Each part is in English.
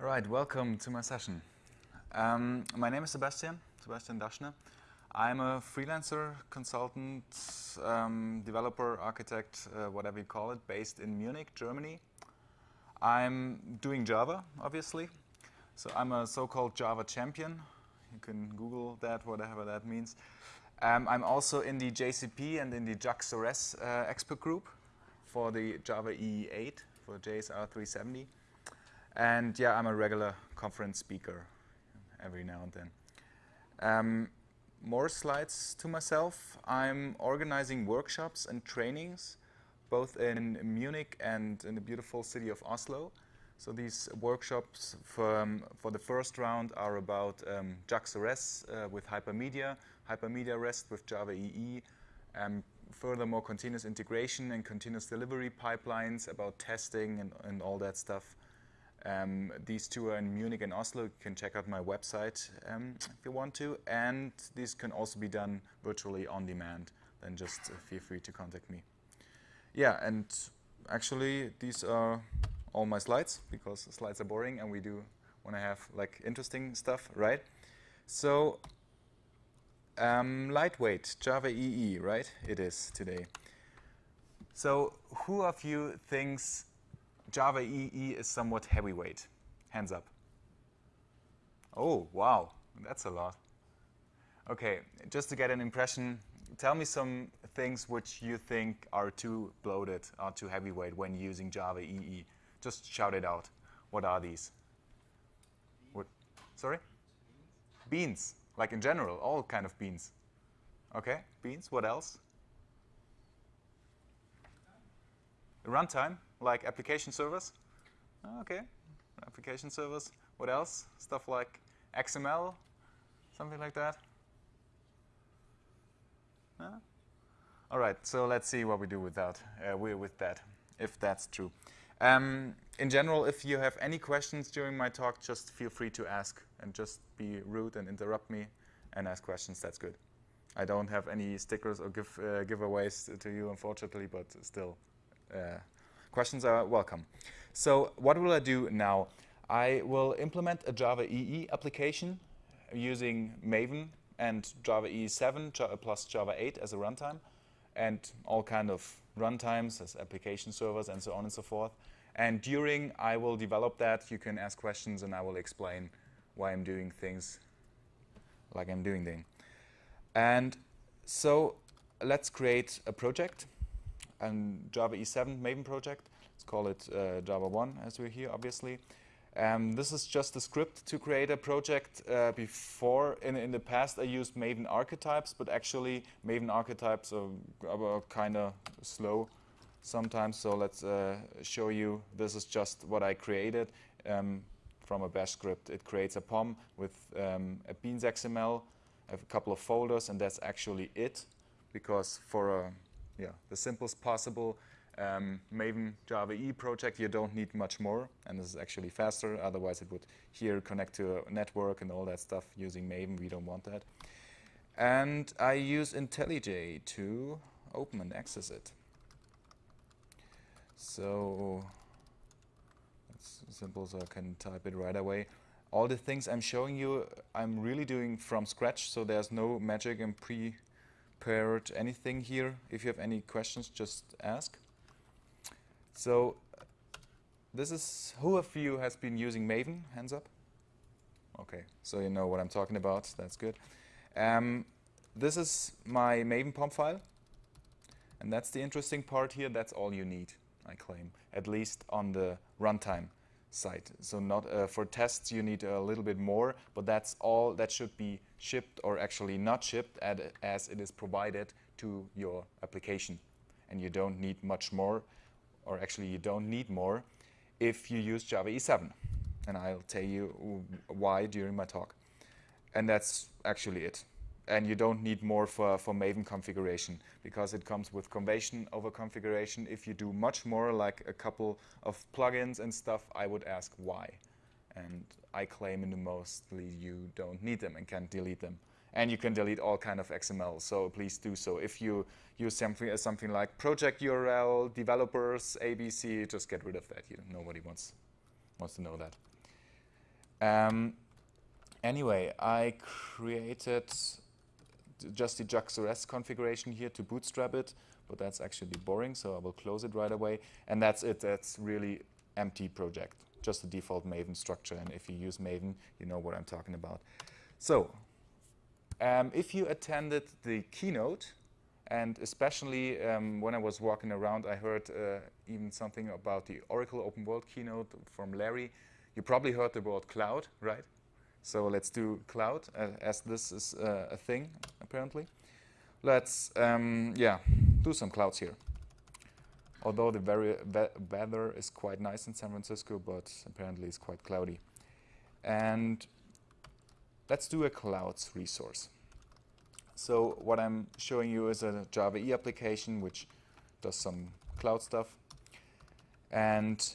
All right, welcome to my session. Um, my name is Sebastian, Sebastian Daschner. I'm a freelancer, consultant, um, developer, architect, uh, whatever you call it, based in Munich, Germany. I'm doing Java, obviously. So I'm a so-called Java champion. You can Google that, whatever that means. Um, I'm also in the JCP and in the JAX-RS uh, expert group for the Java EE8 for JSR 370. And yeah, I'm a regular conference speaker every now and then. Um, more slides to myself. I'm organizing workshops and trainings both in Munich and in the beautiful city of Oslo. So these workshops for, um, for the first round are about um, JAX-RS uh, with Hypermedia, Hypermedia REST with Java EE, um, furthermore continuous integration and continuous delivery pipelines about testing and, and all that stuff. Um, these two are in Munich and Oslo. You can check out my website um, if you want to. And these can also be done virtually on demand. Then just uh, feel free to contact me. Yeah, and actually these are all my slides because slides are boring and we do want to have like interesting stuff, right? So um, lightweight, Java EE, right? It is today. So who of you thinks Java EE is somewhat heavyweight? Hands up. Oh, wow, that's a lot. Okay, just to get an impression, tell me some things which you think are too bloated, are too heavyweight when using Java EE. Just shout it out. What are these? What? Sorry? Beans, like in general, all kind of beans. Okay, beans, what else? Runtime, like application servers. Okay, application servers. What else? Stuff like XML, something like that. All right, so let's see what we do with that, uh, with that, if that's true. Um, in general, if you have any questions during my talk, just feel free to ask and just be rude and interrupt me and ask questions. That's good. I don't have any stickers or give, uh, giveaways to you, unfortunately, but still, uh, questions are welcome. So what will I do now? I will implement a Java EE application using Maven and Java EE7 plus Java 8 as a runtime and all kind of runtimes as application servers and so on and so forth. And during I will develop that, you can ask questions and I will explain why I'm doing things like I'm doing them. And so let's create a project, a Java E7 Maven project. Let's call it uh, Java 1 as we're here, obviously. Um, this is just a script to create a project. Uh, before, in, in the past, I used Maven archetypes, but actually Maven archetypes are, are kind of slow sometimes. So let's uh, show you. This is just what I created um, from a bash script. It creates a POM with um, a beans XML, a couple of folders, and that's actually it. Because for a, yeah, the simplest possible um, Maven Java E project, you don't need much more, and this is actually faster. Otherwise, it would here connect to a network and all that stuff using Maven. We don't want that. And I use IntelliJ to open and access it. So it's simple, so I can type it right away. All the things I'm showing you, I'm really doing from scratch, so there's no magic and prepared anything here. If you have any questions, just ask. So this is, who of you has been using Maven? Hands up. Okay, so you know what I'm talking about. That's good. Um, this is my Maven POM file. And that's the interesting part here. That's all you need, I claim, at least on the runtime side. So not uh, for tests, you need a little bit more, but that's all that should be shipped or actually not shipped as it is provided to your application. And you don't need much more or actually you don't need more if you use Java E7. And I'll tell you why during my talk. And that's actually it. And you don't need more for, for Maven configuration because it comes with convention over configuration. If you do much more, like a couple of plugins and stuff, I would ask why. And I claim in the mostly you don't need them and can delete them. And you can delete all kind of XML, so please do so. If you use something something like project URL, developers, ABC, just get rid of that. You, nobody wants, wants to know that. Um, anyway, I created just the JAX-RS configuration here to bootstrap it, but that's actually boring, so I will close it right away. And that's it. That's really empty project, just the default Maven structure. And if you use Maven, you know what I'm talking about. So um, if you attended the keynote, and especially um, when I was walking around, I heard uh, even something about the Oracle Open World keynote from Larry. You probably heard the word cloud, right? So let's do cloud, uh, as this is uh, a thing, apparently. Let's, um, yeah, do some clouds here. Although the very weather is quite nice in San Francisco, but apparently it's quite cloudy. And let's do a clouds resource. So what I'm showing you is a Java E application which does some cloud stuff. And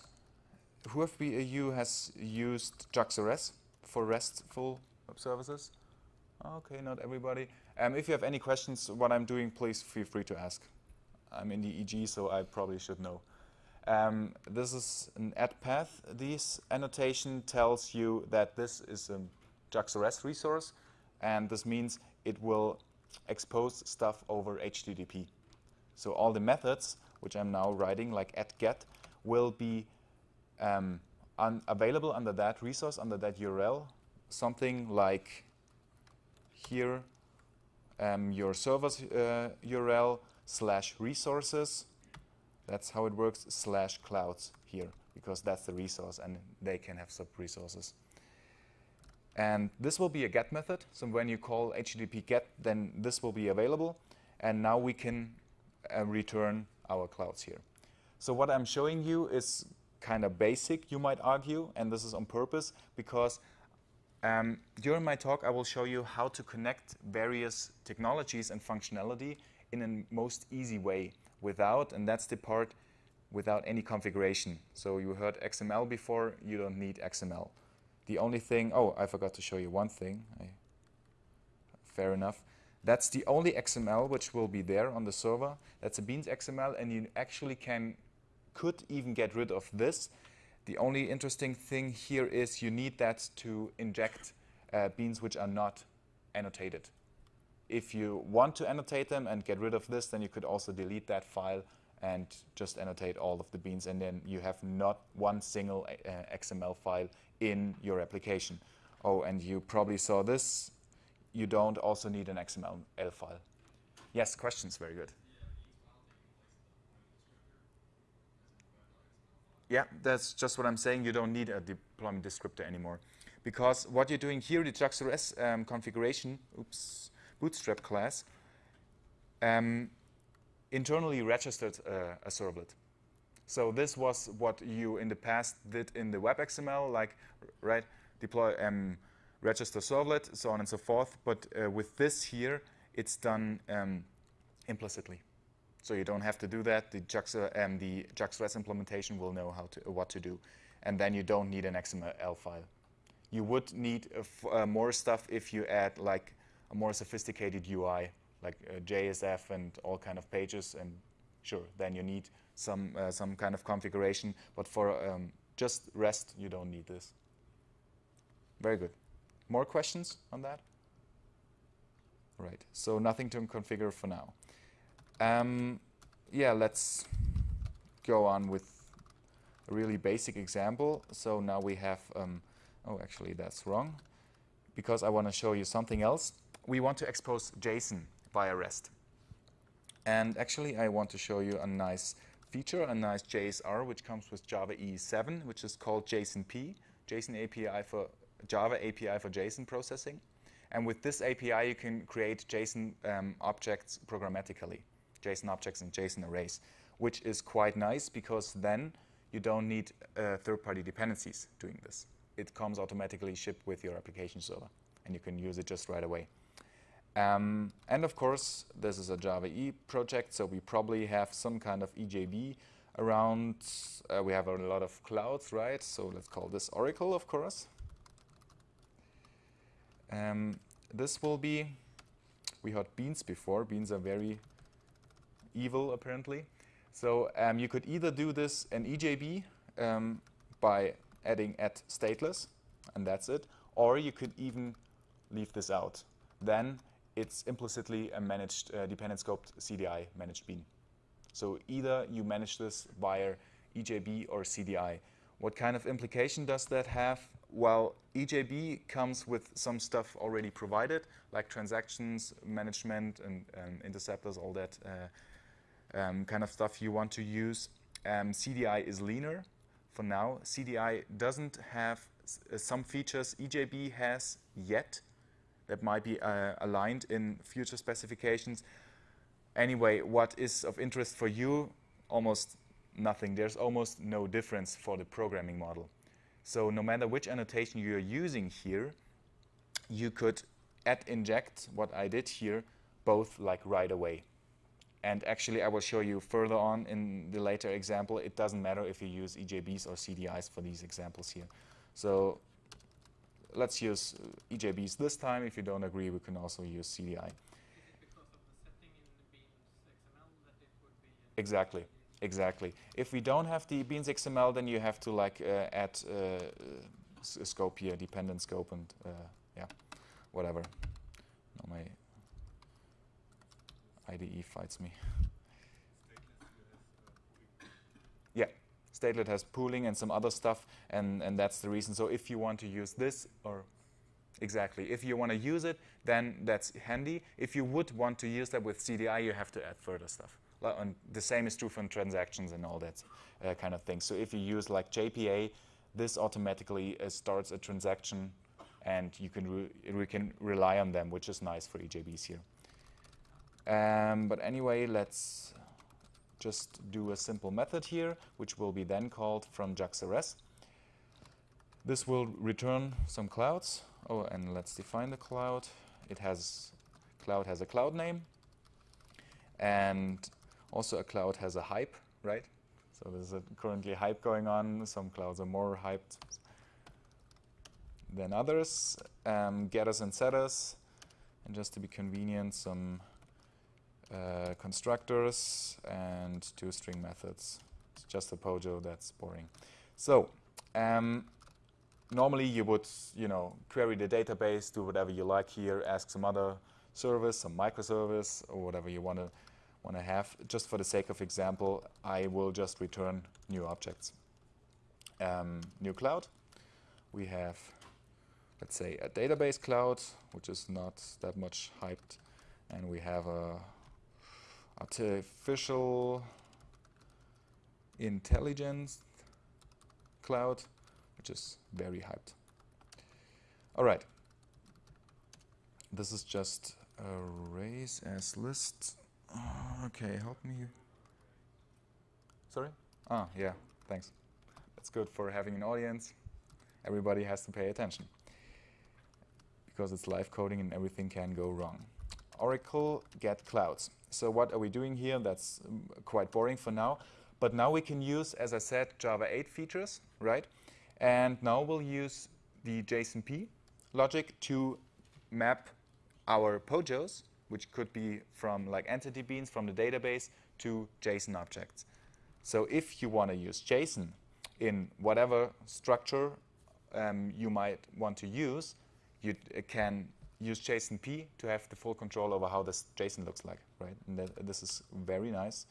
you has used JAX-RS for RESTful services? Okay, not everybody. Um, if you have any questions what I'm doing, please feel free to ask. I'm in the EG, so I probably should know. Um, this is an add path. This annotation tells you that this is a JAX-RS resource, and this means it will expose stuff over HTTP. So all the methods, which I'm now writing, like add get, will be um, available under that resource, under that URL. Something like here, um, your server's uh, URL slash resources. That's how it works, slash clouds here, because that's the resource, and they can have sub-resources. And this will be a get method. So when you call HTTP get, then this will be available. And now we can uh, return our clouds here. So what I'm showing you is kind of basic, you might argue, and this is on purpose because um, during my talk I will show you how to connect various technologies and functionality in a most easy way without, and that's the part, without any configuration. So you heard XML before, you don't need XML. The only thing, oh, I forgot to show you one thing. I, fair enough. That's the only XML which will be there on the server. That's a Beans XML, and you actually can, could even get rid of this. The only interesting thing here is you need that to inject uh, beans which are not annotated. If you want to annotate them and get rid of this, then you could also delete that file and just annotate all of the beans, and then you have not one single uh, XML file in your application. Oh, and you probably saw this. You don't also need an XML file. Yes, questions, very good. Yeah, that's just what I'm saying. You don't need a deployment descriptor anymore. Because what you're doing here, the JAX-RS um, configuration, oops, bootstrap class, um, internally registered uh, a servlet. So this was what you in the past did in the web XML, like right, deploy um, register servlet, so on and so forth. But uh, with this here, it's done um, implicitly. So you don't have to do that. The JAX, um, the JAX-RS implementation will know how to uh, what to do, and then you don't need an XML file. You would need uh, more stuff if you add like a more sophisticated UI, like uh, JSF and all kind of pages, and sure, then you need some, uh, some kind of configuration. But for um, just REST, you don't need this. Very good. More questions on that? Right, so nothing to configure for now. Um, yeah, let's go on with a really basic example. So now we have, um, oh, actually that's wrong, because I want to show you something else. We want to expose JSON via REST. And actually, I want to show you a nice feature, a nice JSR, which comes with Java EE7, which is called JSONP, JSON API for Java API for JSON processing. And with this API, you can create JSON um, objects programmatically, JSON objects and JSON arrays, which is quite nice because then you don't need uh, third-party dependencies doing this. It comes automatically shipped with your application server, and you can use it just right away. Um, and of course, this is a Java E project, so we probably have some kind of EJB around. Uh, we have a lot of clouds, right? So let's call this Oracle, of course. Um, this will be, we had beans before. Beans are very evil, apparently. So um, you could either do this in EJB um, by adding at stateless, and that's it. Or you could even leave this out. Then it's implicitly a managed uh, dependent scoped CDI managed bean. So either you manage this via EJB or CDI. What kind of implication does that have? Well, EJB comes with some stuff already provided, like transactions, management, and um, interceptors, all that uh, um, kind of stuff you want to use. Um, CDI is leaner for now. CDI doesn't have uh, some features EJB has yet that might be uh, aligned in future specifications. Anyway, what is of interest for you? Almost nothing. There's almost no difference for the programming model. So no matter which annotation you're using here, you could add inject, what I did here, both like right away. And actually, I will show you further on in the later example, it doesn't matter if you use EJBs or CDIs for these examples here. So let's use EJBs this time. If you don't agree, we can also use CDI. Exactly, exactly. If we don't have the beans XML, then you have to like uh, add uh, a scope here, dependent scope, and uh, yeah, whatever. No, my IDE fights me. Yeah, Stateless has pooling and some other stuff, and, and that's the reason. So if you want to use this, or exactly, if you want to use it, then that's handy. If you would want to use that with CDI, you have to add further stuff. And the same is true for transactions and all that uh, kind of thing. So if you use like JPA, this automatically uh, starts a transaction, and you can we can rely on them, which is nice for EJBs here. Um, but anyway, let's just do a simple method here, which will be then called from JAX-RS. This will return some clouds. Oh, and let's define the cloud. It has, cloud has a cloud name. And also a cloud has a hype, right? So there's a currently hype going on. Some clouds are more hyped than others. Um, getters and setters. And just to be convenient, some uh, constructors and two string methods. It's just a POJO, that's boring. So um, normally you would, you know, query the database, do whatever you like here, ask some other service, some microservice, or whatever you want to want to have. Just for the sake of example, I will just return new objects. Um, new cloud. We have, let's say, a database cloud, which is not that much hyped, and we have a artificial intelligence cloud, which is very hyped. All right. This is just a raise as list. Uh, okay, help me. Sorry? Ah, yeah, thanks. That's good for having an audience. Everybody has to pay attention because it's live coding and everything can go wrong. Oracle get clouds. So what are we doing here? That's um, quite boring for now. But now we can use, as I said, Java 8 features, right? And now we'll use the JSONP logic to map our POJOs, which could be from like entity beans from the database to JSON objects. So if you want to use JSON in whatever structure um, you might want to use, you can use JSONP to have the full control over how this JSON looks like, right? And this is very nice.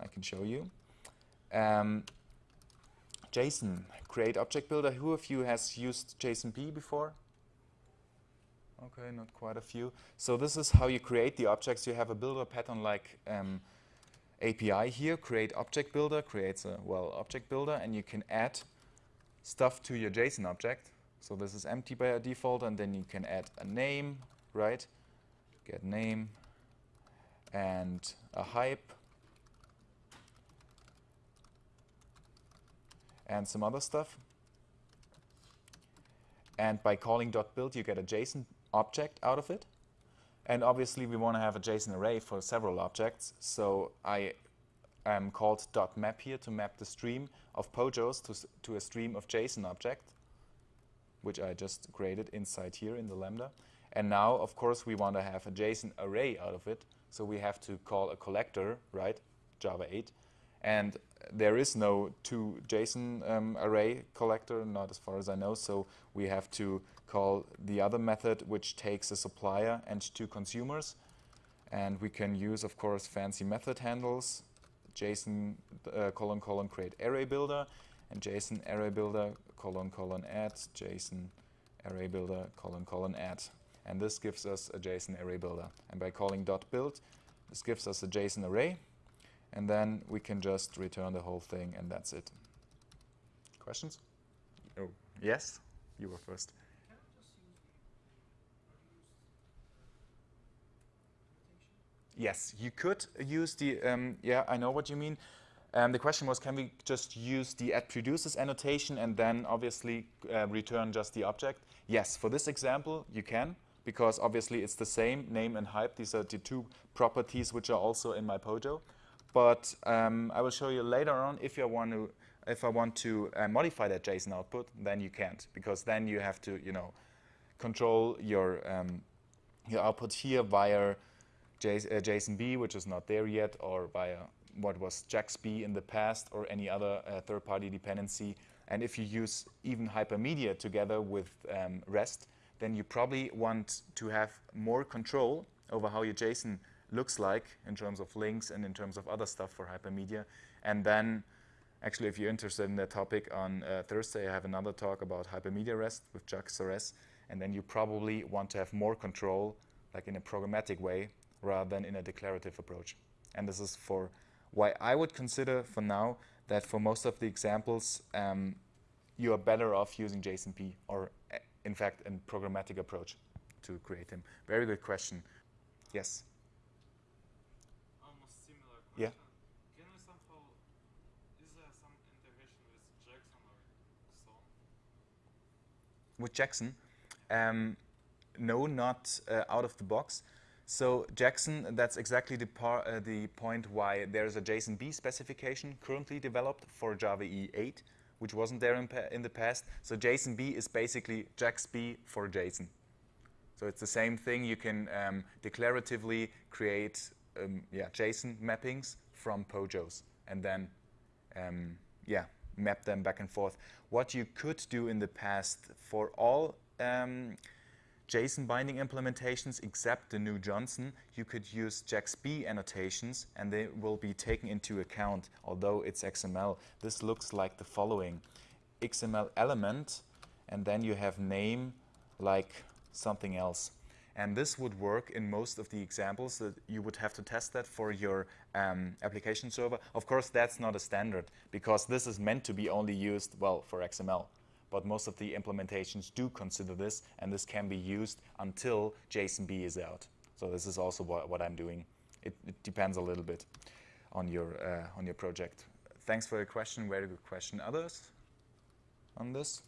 I can show you. Um, JSON, create object builder. Who of you has used JSONP before? Okay, not quite a few. So this is how you create the objects. You have a builder pattern like um, API here, create object builder, creates a, well, object builder, and you can add stuff to your JSON object. So this is empty by default, and then you can add a name, right? Get name and a hype and some other stuff. And by calling .build, you get a JSON object out of it. And obviously, we want to have a JSON array for several objects. So I am called .map here to map the stream of POJOs to, to a stream of JSON object which I just created inside here in the Lambda. And now, of course, we want to have a JSON array out of it. So we have to call a collector, right, Java 8. And there is no two JSON um, array collector, not as far as I know, so we have to call the other method which takes a supplier and two consumers. And we can use, of course, fancy method handles, JSON uh, colon colon create array builder, and JSON array builder colon colon add JSON array builder colon colon add. And this gives us a JSON array builder. And by calling dot build, this gives us a JSON array. And then we can just return the whole thing, and that's it. Questions? Oh, yes? You were first. Yes, you could use the, um, yeah, I know what you mean. Um, the question was, can we just use the at produces annotation and then obviously uh, return just the object? Yes, for this example, you can, because obviously it's the same name and hype. These are the two properties which are also in my Pojo. But um, I will show you later on if you want to, if I want to uh, modify that JSON output, then you can't, because then you have to, you know, control your um, your output here via JSONB, uh, which is not there yet, or via what was JAXB in the past, or any other uh, third-party dependency. And if you use even hypermedia together with um, REST, then you probably want to have more control over how your JSON looks like in terms of links and in terms of other stuff for hypermedia. And then, actually, if you're interested in that topic, on uh, Thursday I have another talk about hypermedia REST with JAX-RS. And then you probably want to have more control, like in a programmatic way, rather than in a declarative approach. And this is for why I would consider for now that for most of the examples, um, you are better off using JSONP or uh, in fact a programmatic approach to create them. Very good question. Yes? Almost similar question. Yeah. Can we somehow, is there some integration with Jackson or so? With Jackson? Um, no, not uh, out of the box. So Jackson, that's exactly the, uh, the point why there's a JSONB specification currently developed for Java EE 8, which wasn't there in, in the past. So JSONB is basically JAXB for JSON. So it's the same thing. You can um, declaratively create um, yeah, JSON mappings from POJOs and then um, yeah, map them back and forth. What you could do in the past for all um, JSON binding implementations except the new Johnzon, you could use JAXB annotations and they will be taken into account, although it's XML. This looks like the following. XML element, and then you have name like something else. And this would work in most of the examples that you would have to test that for your um, application server. Of course, that's not a standard because this is meant to be only used, well, for XML but most of the implementations do consider this, and this can be used until JSONB is out. So this is also what, what I'm doing. It, it, depends a little bit on your, uh, on your project. Thanks for your question, very good question. Others on this?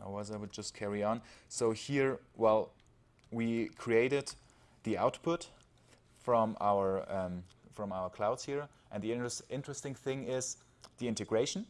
Otherwise I would just carry on. So here, well, we created the output from our, um, from our clouds here, and the inter interesting thing is the integration.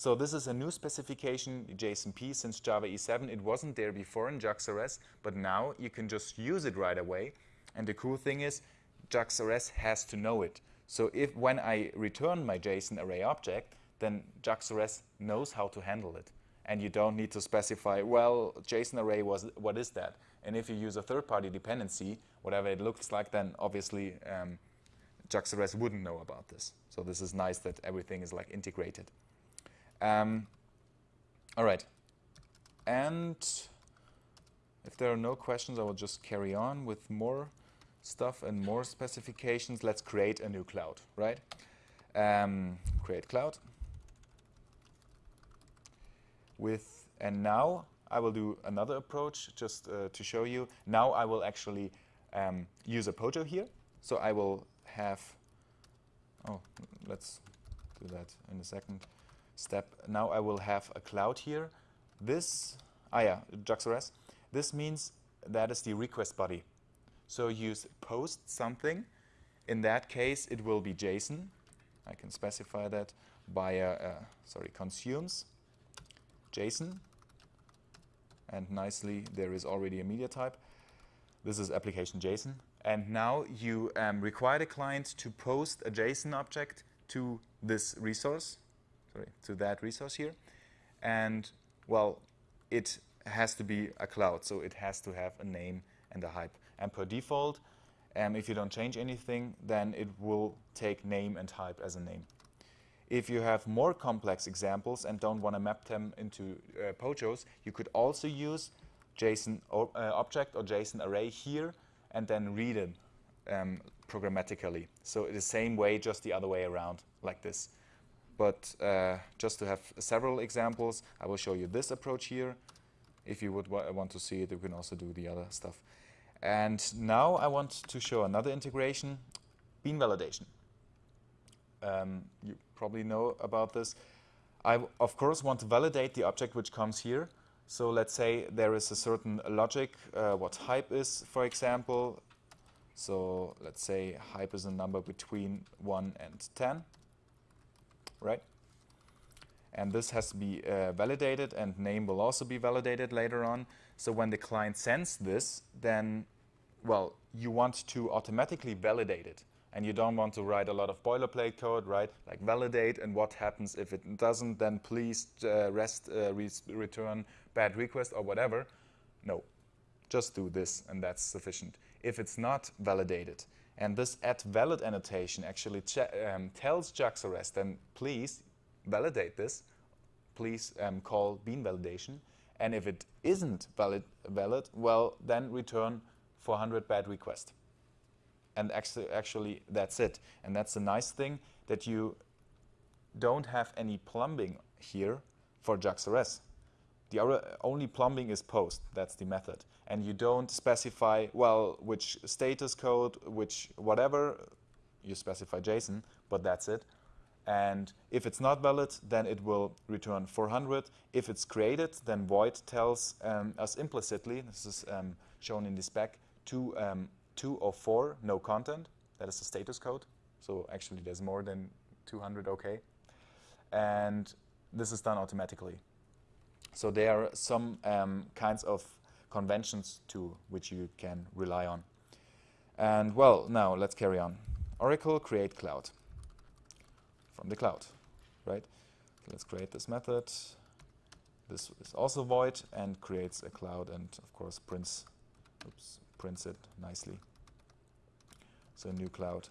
So this is a new specification, JSONP, since Java E7. It wasn't there before in JAX-RS, but now you can just use it right away. And the cool thing is, JAX-RS has to know it. So if when I return my JSON array object, then JAX-RS knows how to handle it. And you don't need to specify, well, JSON array was what is that? And if you use a third-party dependency, whatever it looks like, then obviously um, JAX-RS wouldn't know about this. So this is nice that everything is like integrated. Um, all right. And if there are no questions, I will just carry on with more stuff and more specifications. Let's create a new cloud, right? Um, create cloud. With, and now I will do another approach just uh, to show you. Now I will actually um, use a Pojo here. So I will have, oh, let's do that in a second step. Now I will have a cloud here. This, ah yeah, JAX-RS. This means that is the request body. So you post something. In that case, it will be JSON. I can specify that by, uh, sorry, consumes JSON. And nicely, there is already a media type. This is application JSON. And now you um, require the client to post a JSON object to this resource, sorry, to that resource here. And well, it has to be a cloud, so it has to have a name and a hype. And per default, um, if you don't change anything, then it will take name and hype as a name. If you have more complex examples and don't want to map them into uh, POJOs, you could also use JSON uh, object or JSON array here and then read it um, programmatically. So the same way, just the other way around, like this. But uh, just to have several examples, I will show you this approach here. If you would wa want to see it, you can also do the other stuff. And now I want to show another integration, bean validation. Um, you probably know about this. I, of course, want to validate the object which comes here. So let's say there is a certain logic, uh, what hype is, for example. So let's say hype is a number between 1 and 10, right? And this has to be uh, validated, and name will also be validated later on. So when the client sends this, then, well, you want to automatically validate it and you don't want to write a lot of boilerplate code, right? Like validate and what happens if it doesn't, then please uh, rest uh, re return bad request or whatever. No, just do this and that's sufficient. If it's not validated, and this at valid annotation actually um, tells JAX-RS, then please validate this. Please um, call bean validation. And if it isn't valid, valid, well, then return 400 bad request and actually, actually that's it. And that's the nice thing that you don't have any plumbing here for JAX-RS. The only plumbing is post, that's the method. And you don't specify, well, which status code, which whatever, you specify JSON, but that's it. And if it's not valid, then it will return 400. If it's created, then void tells um, us implicitly, this is um, shown in the spec, to um, two or four, no content. That is the status code. So actually there's more than 200 OK. And this is done automatically. So there are some um, kinds of conventions too, which you can rely on. And well, now let's carry on. Oracle create cloud from the cloud, right? So let's create this method. This is also void and creates a cloud and of course prints, oops, prints it nicely. So a new cloud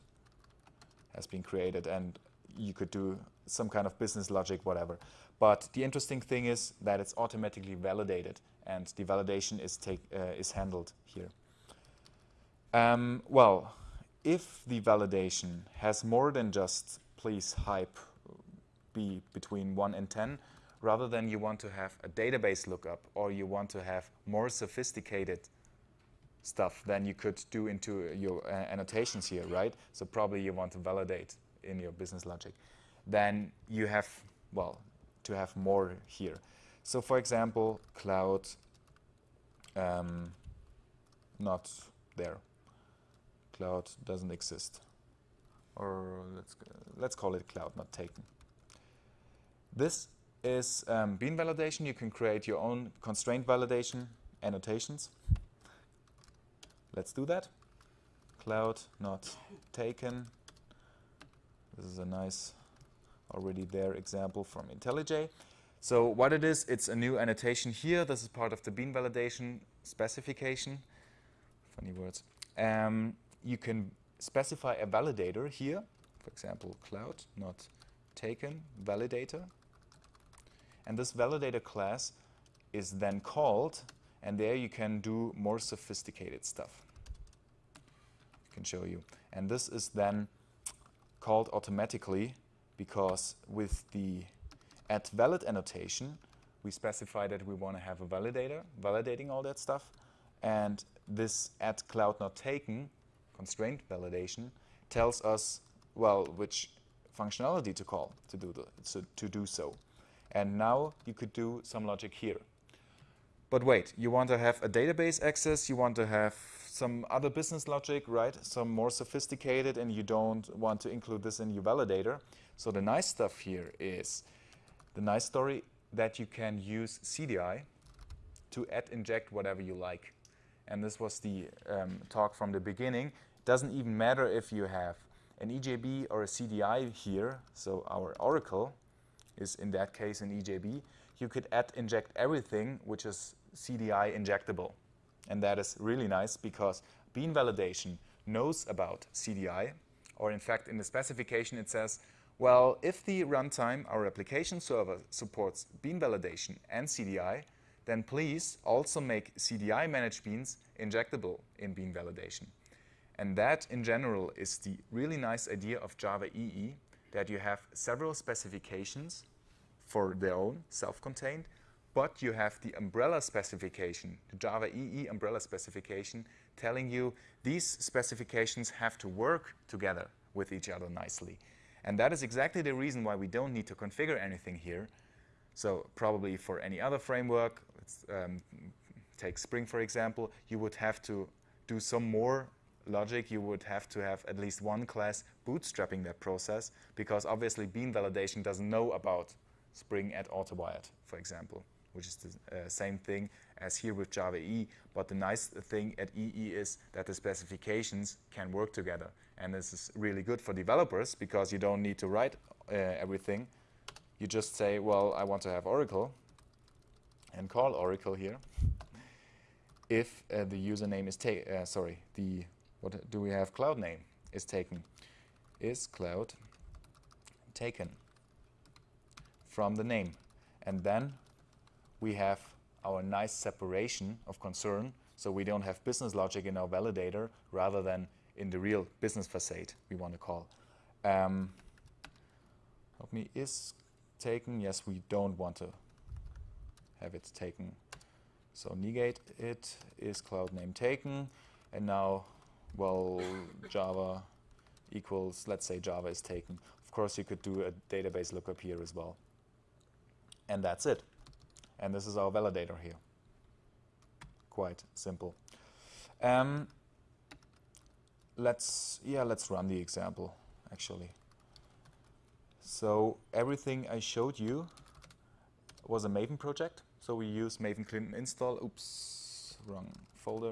has been created and you could do some kind of business logic, whatever. But the interesting thing is that it's automatically validated and the validation is, take, uh, is handled here. Um, well, if the validation has more than just please hype be between 1 and 10, rather than you want to have a database lookup or you want to have more sophisticated stuff than you could do into your uh, annotations here, right? So probably you want to validate in your business logic. Then you have, well, to have more here. So for example, cloud, um, not there. Cloud doesn't exist. Or let's, let's call it cloud, not taken. This is um, bean validation. You can create your own constraint validation annotations. Let's do that. Cloud not taken. This is a nice already there example from IntelliJ. So what it is, it's a new annotation here. This is part of the bean validation specification. Funny words. Um, you can specify a validator here. For example, cloud not taken validator. And this validator class is then called and there you can do more sophisticated stuff. I can show you. And this is then called automatically because with the at valid annotation, we specify that we want to have a validator validating all that stuff. And this at cloud not taken constraint validation tells us, well, which functionality to call to do, the, so, to do so. And now you could do some logic here. But wait, you want to have a database access, you want to have some other business logic, right? Some more sophisticated, and you don't want to include this in your validator. So the nice stuff here is the nice story that you can use CDI to add inject whatever you like. And this was the um, talk from the beginning. Doesn't even matter if you have an EJB or a CDI here, so our Oracle is in that case an EJB, you could add inject everything which is CDI injectable. And that is really nice because bean validation knows about CDI, or in fact in the specification it says, well, if the runtime, our application server, supports bean validation and CDI, then please also make CDI managed beans injectable in bean validation. And that, in general, is the really nice idea of Java EE, that you have several specifications for their own, self-contained, but you have the umbrella specification, the Java EE umbrella specification, telling you these specifications have to work together with each other nicely. And that is exactly the reason why we don't need to configure anything here. So probably for any other framework, let's um, take Spring for example, you would have to do some more logic. You would have to have at least one class bootstrapping that process because obviously bean validation doesn't know about Spring at AutoWired, for example, which is the uh, same thing as here with Java EE. But the nice thing at EE is that the specifications can work together. And this is really good for developers because you don't need to write uh, everything. You just say, well, I want to have Oracle and call Oracle here. If uh, the username is taken, uh, sorry, the what do we have cloud name is taken is cloud taken from the name and then we have our nice separation of concern so we don't have business logic in our validator rather than in the real business facade we want to call. Um, help me, is taken? Yes, we don't want to have it taken. So negate it is cloud name taken. And now, well, Java equals, let's say Java is taken. Of course, you could do a database lookup here as well. And that's it. And this is our validator here. Quite simple. Um, let's yeah let's run the example actually. So everything I showed you was a Maven project. So we use Maven clean install. Oops wrong folder.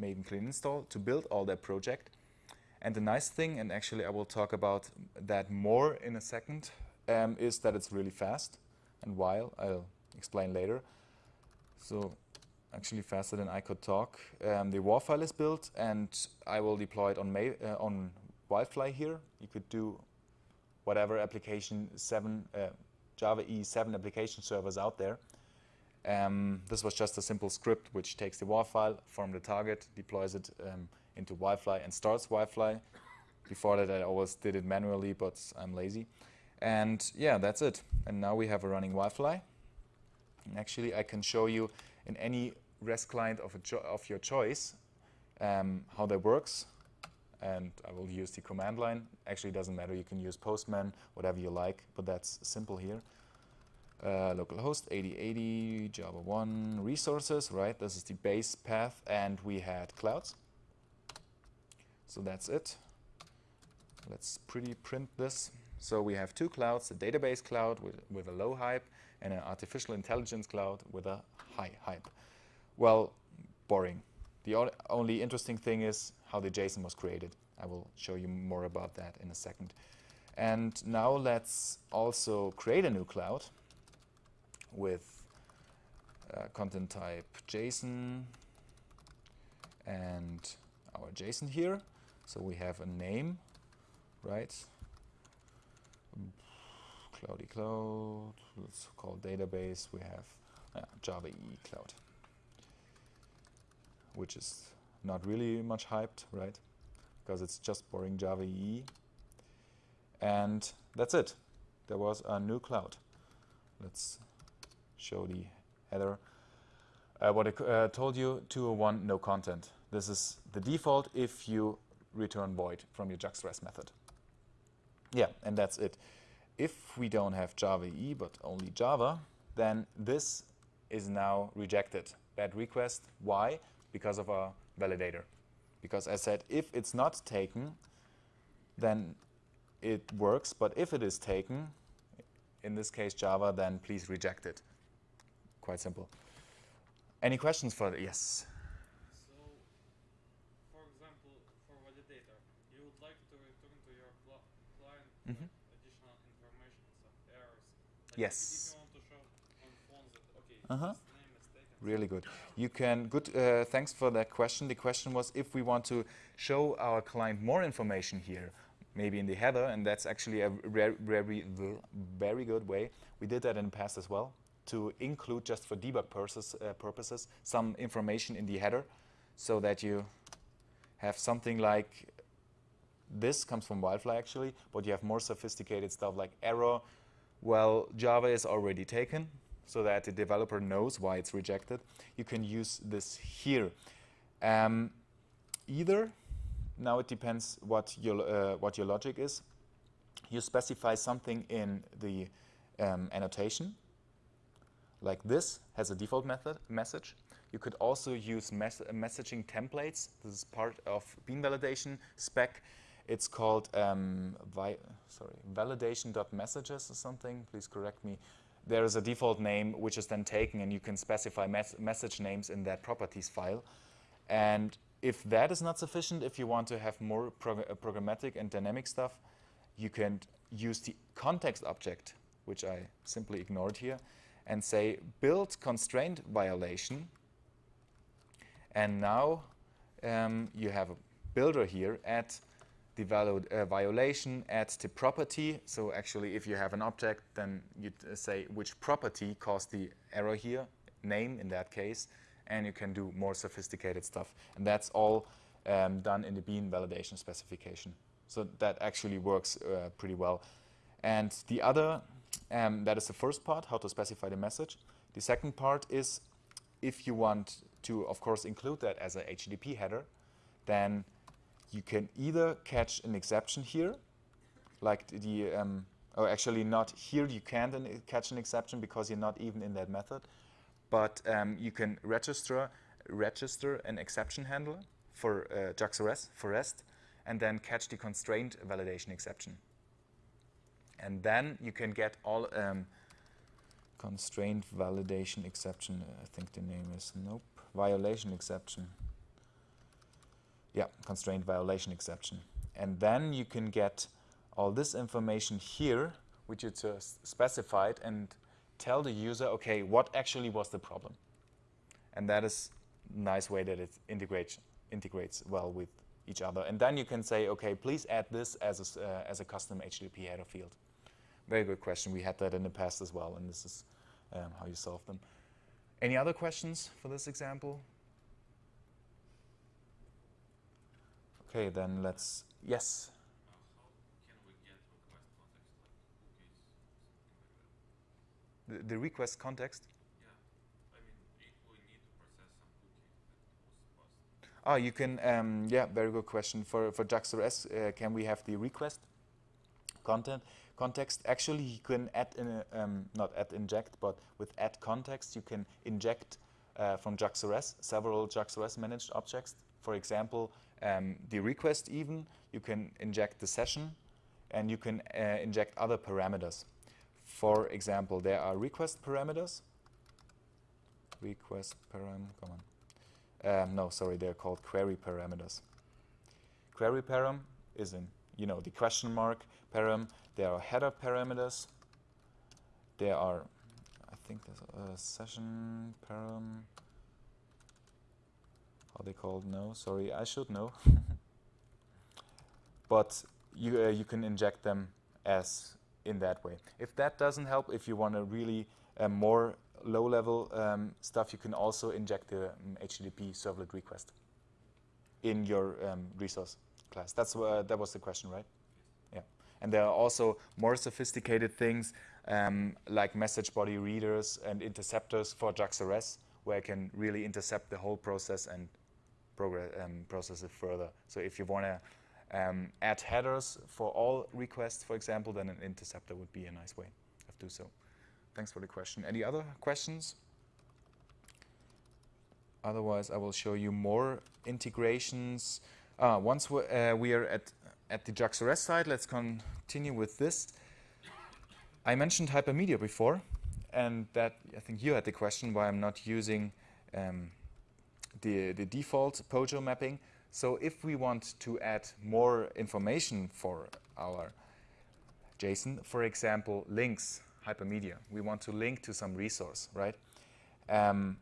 Maven clean install to build all that project. And the nice thing and actually I will talk about that more in a second um, is that it's really fast and while I'll explain later so actually faster than I could talk. Um, the WAR file is built and I will deploy it on, May, uh, on Wildfly here. You could do whatever application 7, uh, Java E7 application servers out there. Um, this was just a simple script which takes the WAR file from the target, deploys it um, into Wildfly and starts Wildfly. Before that I always did it manually, but I'm lazy. And yeah, that's it. And now we have a running Wildfly. And actually I can show you in any REST client of, of your choice, um, how that works. And I will use the command line. Actually, it doesn't matter. You can use Postman, whatever you like, but that's simple here. Uh, localhost 8080 Java 1 resources, right? This is the base path, and we had clouds. So that's it. Let's pretty print this. So we have two clouds, a database cloud with, with a low hype and an artificial intelligence cloud with a high hype. Well, boring. The only interesting thing is how the JSON was created. I will show you more about that in a second. And now let's also create a new cloud with uh, content type JSON and our JSON here. So we have a name, right? Cloudy Cloud, let's call database. We have uh, Java EE Cloud which is not really much hyped, right? Because it's just boring Java EE. And that's it. There was a new cloud. Let's show the header. Uh, what I uh, told you, 201 no content. This is the default if you return void from your JAX-RS method. Yeah, and that's it. If we don't have Java EE but only Java, then this is now rejected. Bad request. Why? because of a validator. Because I said, if it's not taken, then it works. But if it is taken, in this case Java, then please reject it. Quite simple. Any questions for that? Yes. So, for example, for validator, you Like Yes. If you want to show on phone that okay, Uh-huh. this name is taken. Really good. You can, good, uh, thanks for that question. The question was if we want to show our client more information here, maybe in the header, and that's actually a very, very, very good way. We did that in the past as well, to include just for debug purposes, uh, purposes some information in the header so that you have something like this comes from Wildfly actually, but you have more sophisticated stuff like error. Well, Java is already taken, so that the developer knows why it's rejected. You can use this here. Um, either, now it depends what your, uh, what your logic is. You specify something in the um, annotation, like this has a default method message. You could also use mes messaging templates. This is part of bean validation spec. It's called um, vi sorry validation.messages or something. Please correct me. There is a default name which is then taken, and you can specify mes message names in that properties file. And if that is not sufficient, if you want to have more prog uh, programmatic and dynamic stuff, you can use the context object, which I simply ignored here, and say build constraint violation. And now um, you have a builder here at the uh, violation at the property. So actually, if you have an object, then you uh, say which property caused the error here, name in that case, and you can do more sophisticated stuff. And that's all um, done in the Bean validation specification. So that actually works uh, pretty well. And the other, um, that is the first part, how to specify the message. The second part is if you want to, of course, include that as a HTTP header, then you can either catch an exception here, like the, um, or actually not here, you can't an catch an exception because you're not even in that method, but um, you can register, register an exception handler for uh, JAX-RS, for REST, and then catch the constraint validation exception. And then you can get all um, constraint validation exception, uh, I think the name is, nope, violation exception. Yeah, constraint violation exception. And then you can get all this information here, which is uh, specified, and tell the user, okay, what actually was the problem? And that is nice way that it integrates, integrates well with each other. And then you can say, okay, please add this as a, uh, as a custom HTTP header field. Very good question. We had that in the past as well, and this is um, how you solve them. Any other questions for this example? Okay, then let's, yes? How can we get request context like cookies, something like that? The, the request context? Yeah, I mean, if we need to process some cookie that. Oh, you can, um, yeah, very good question. For, for JAX-RS, uh, can we have the request content context? Actually, you can add, in a, um, not add inject, but with add context, you can inject uh, from JAX-RS several JAX-RS managed objects. For example, um, the request even, you can inject the session, and you can uh, inject other parameters. For example, there are request parameters. Request param, come on. Um, no, sorry, they're called query parameters. Query param is in, you know, the question mark param. There are header parameters. There are, I think there's a session param. How they called? No, sorry, I should know. but you uh, you can inject them as in that way. If that doesn't help, if you want to really uh, more low-level um, stuff, you can also inject the um, HTTP servlet request in your um, resource class. That's uh, that was the question, right? Yeah. And there are also more sophisticated things um, like message body readers and interceptors for JAX-RS, where I can really intercept the whole process and um, process it further. So if you want to um, add headers for all requests, for example, then an interceptor would be a nice way of do so. Thanks for the question. Any other questions? Otherwise, I will show you more integrations. Uh, once we, uh, we are at, at the JAX-RS side, let's continue with this. I mentioned hypermedia before, and that I think you had the question why I'm not using um, the, the default POJO mapping. So if we want to add more information for our JSON, for example, links, hypermedia. We want to link to some resource, right? Um,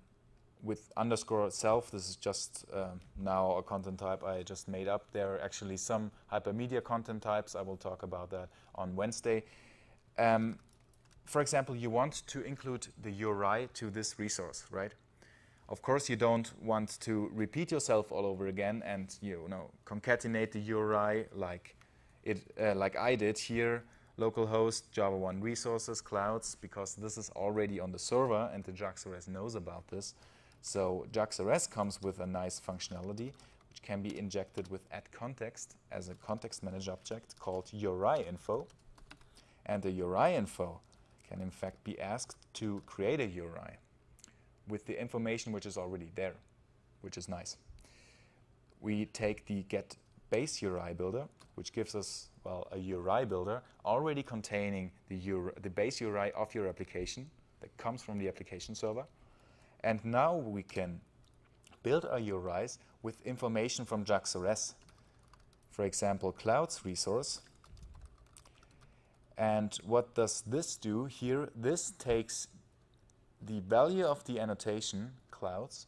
with underscore self, this is just uh, now a content type I just made up. There are actually some hypermedia content types. I will talk about that on Wednesday. Um, for example, you want to include the URI to this resource, right? Of course, you don't want to repeat yourself all over again and you know concatenate the URI like it uh, like I did here, localhost Java 1 resources, clouds, because this is already on the server and the JAX-RS knows about this. So JAX-RS comes with a nice functionality which can be injected with add context as a context manager object called URI info. And the URI info can in fact be asked to create a URI with the information which is already there, which is nice. We take the get base URI builder, which gives us well a URI builder already containing the, URI, the base URI of your application that comes from the application server. And now we can build our URIs with information from JAX-RS. For example, clouds resource. And what does this do here? This takes the value of the annotation clouds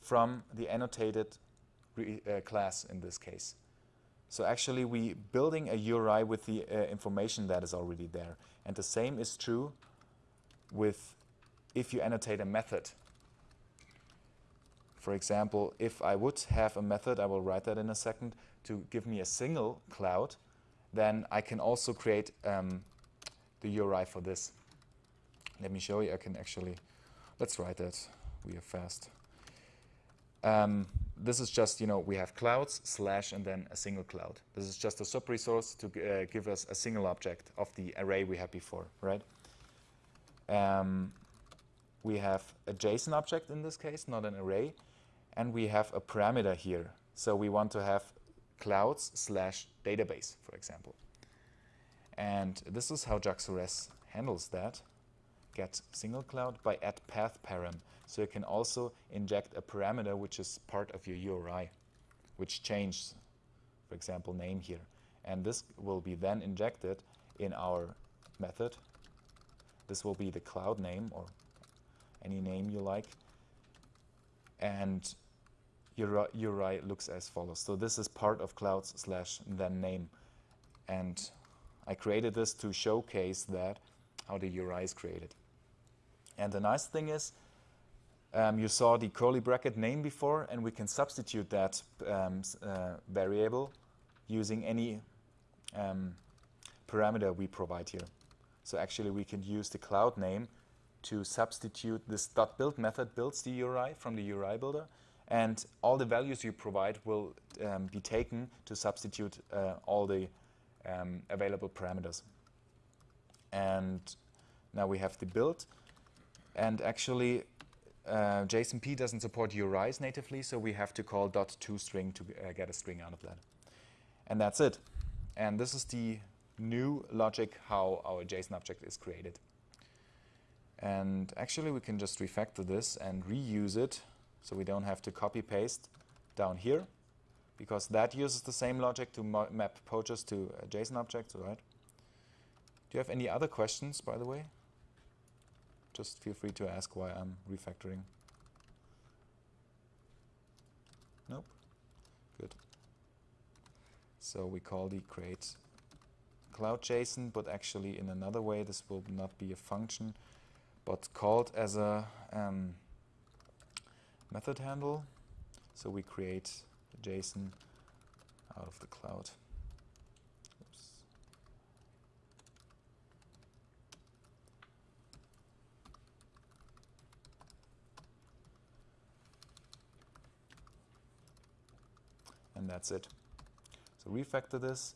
from the annotated uh, class in this case. So actually we building a URI with the uh, information that is already there. And the same is true with if you annotate a method. For example, if I would have a method, I will write that in a second, to give me a single cloud, then I can also create um, the URI for this. Let me show you, I can actually, let's write that, we are fast. Um, this is just, you know, we have clouds, slash, and then a single cloud. This is just a sub-resource to uh, give us a single object of the array we had before, right? Um, we have a JSON object in this case, not an array, and we have a parameter here. So we want to have clouds slash database, for example. And this is how JAX-RS handles that. Get single cloud by add path param. So you can also inject a parameter which is part of your URI, which changes, for example, name here. And this will be then injected in our method. This will be the cloud name or any name you like. And your URI looks as follows. So this is part of clouds slash then name. And I created this to showcase that, how the URI is created. And the nice thing is, um, you saw the curly bracket name before, and we can substitute that um, uh, variable using any um, parameter we provide here. So actually, we can use the cloud name to substitute this dot .build method builds the URI from the URI builder, and all the values you provide will um, be taken to substitute uh, all the um, available parameters. And now we have the build, and actually uh, JSONP doesn't support URIs natively, so we have to call .toString to string to uh, get a string out of that. And that's it. And this is the new logic how our JSON object is created. And actually, we can just refactor this and reuse it so we don't have to copy paste down here because that uses the same logic to map POJOs to JSON objects, right? Do you have any other questions, by the way? Just feel free to ask why I'm refactoring. Nope. Good. So we call the create cloud JSON, but actually in another way this will not be a function, but called as a um, method handle. So we create JSON out of the cloud. And that's it. So refactor this,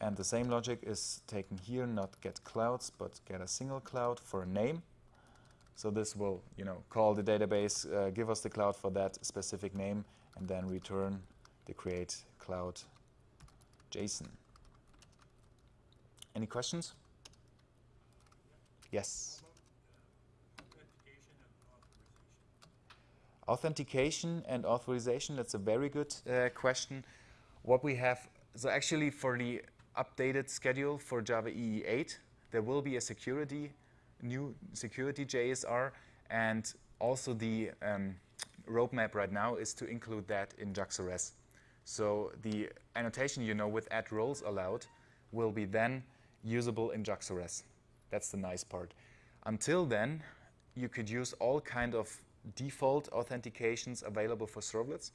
and the same logic is taken here, not get clouds, but get a single cloud for a name. So this will, you know, call the database, uh, give us the cloud for that specific name, and then return the create cloud JSON. Any questions? Yes. Authentication and authorization, that's a very good uh, question. What we have, so actually for the updated schedule for Java EE 8, there will be a security new security JSR, and also the um, roadmap right now is to include that in JAX-RS. So the annotation you know with add roles allowed will be then usable in JAX-RS. That's the nice part. Until then, you could use all kind of default authentications available for servlets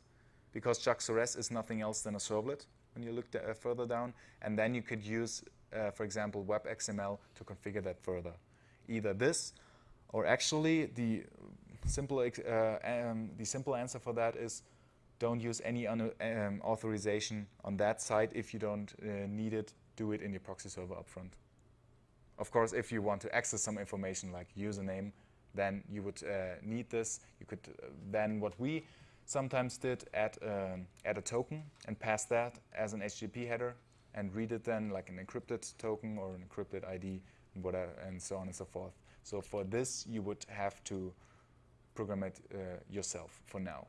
because JAX-RS is nothing else than a servlet when you look uh, further down. And then you could use, uh, for example, WebXML to configure that further. Either this or actually the simple, uh, um, the simple answer for that is don't use any um, authorization on that side if you don't uh, need it. Do it in your proxy server upfront. Of course, if you want to access some information like username, then you would uh, need this. You could uh, then, what we sometimes did, add, um, add a token and pass that as an HTTP header and read it then like an encrypted token or an encrypted ID and, whatever, and so on and so forth. So for this, you would have to program it uh, yourself for now.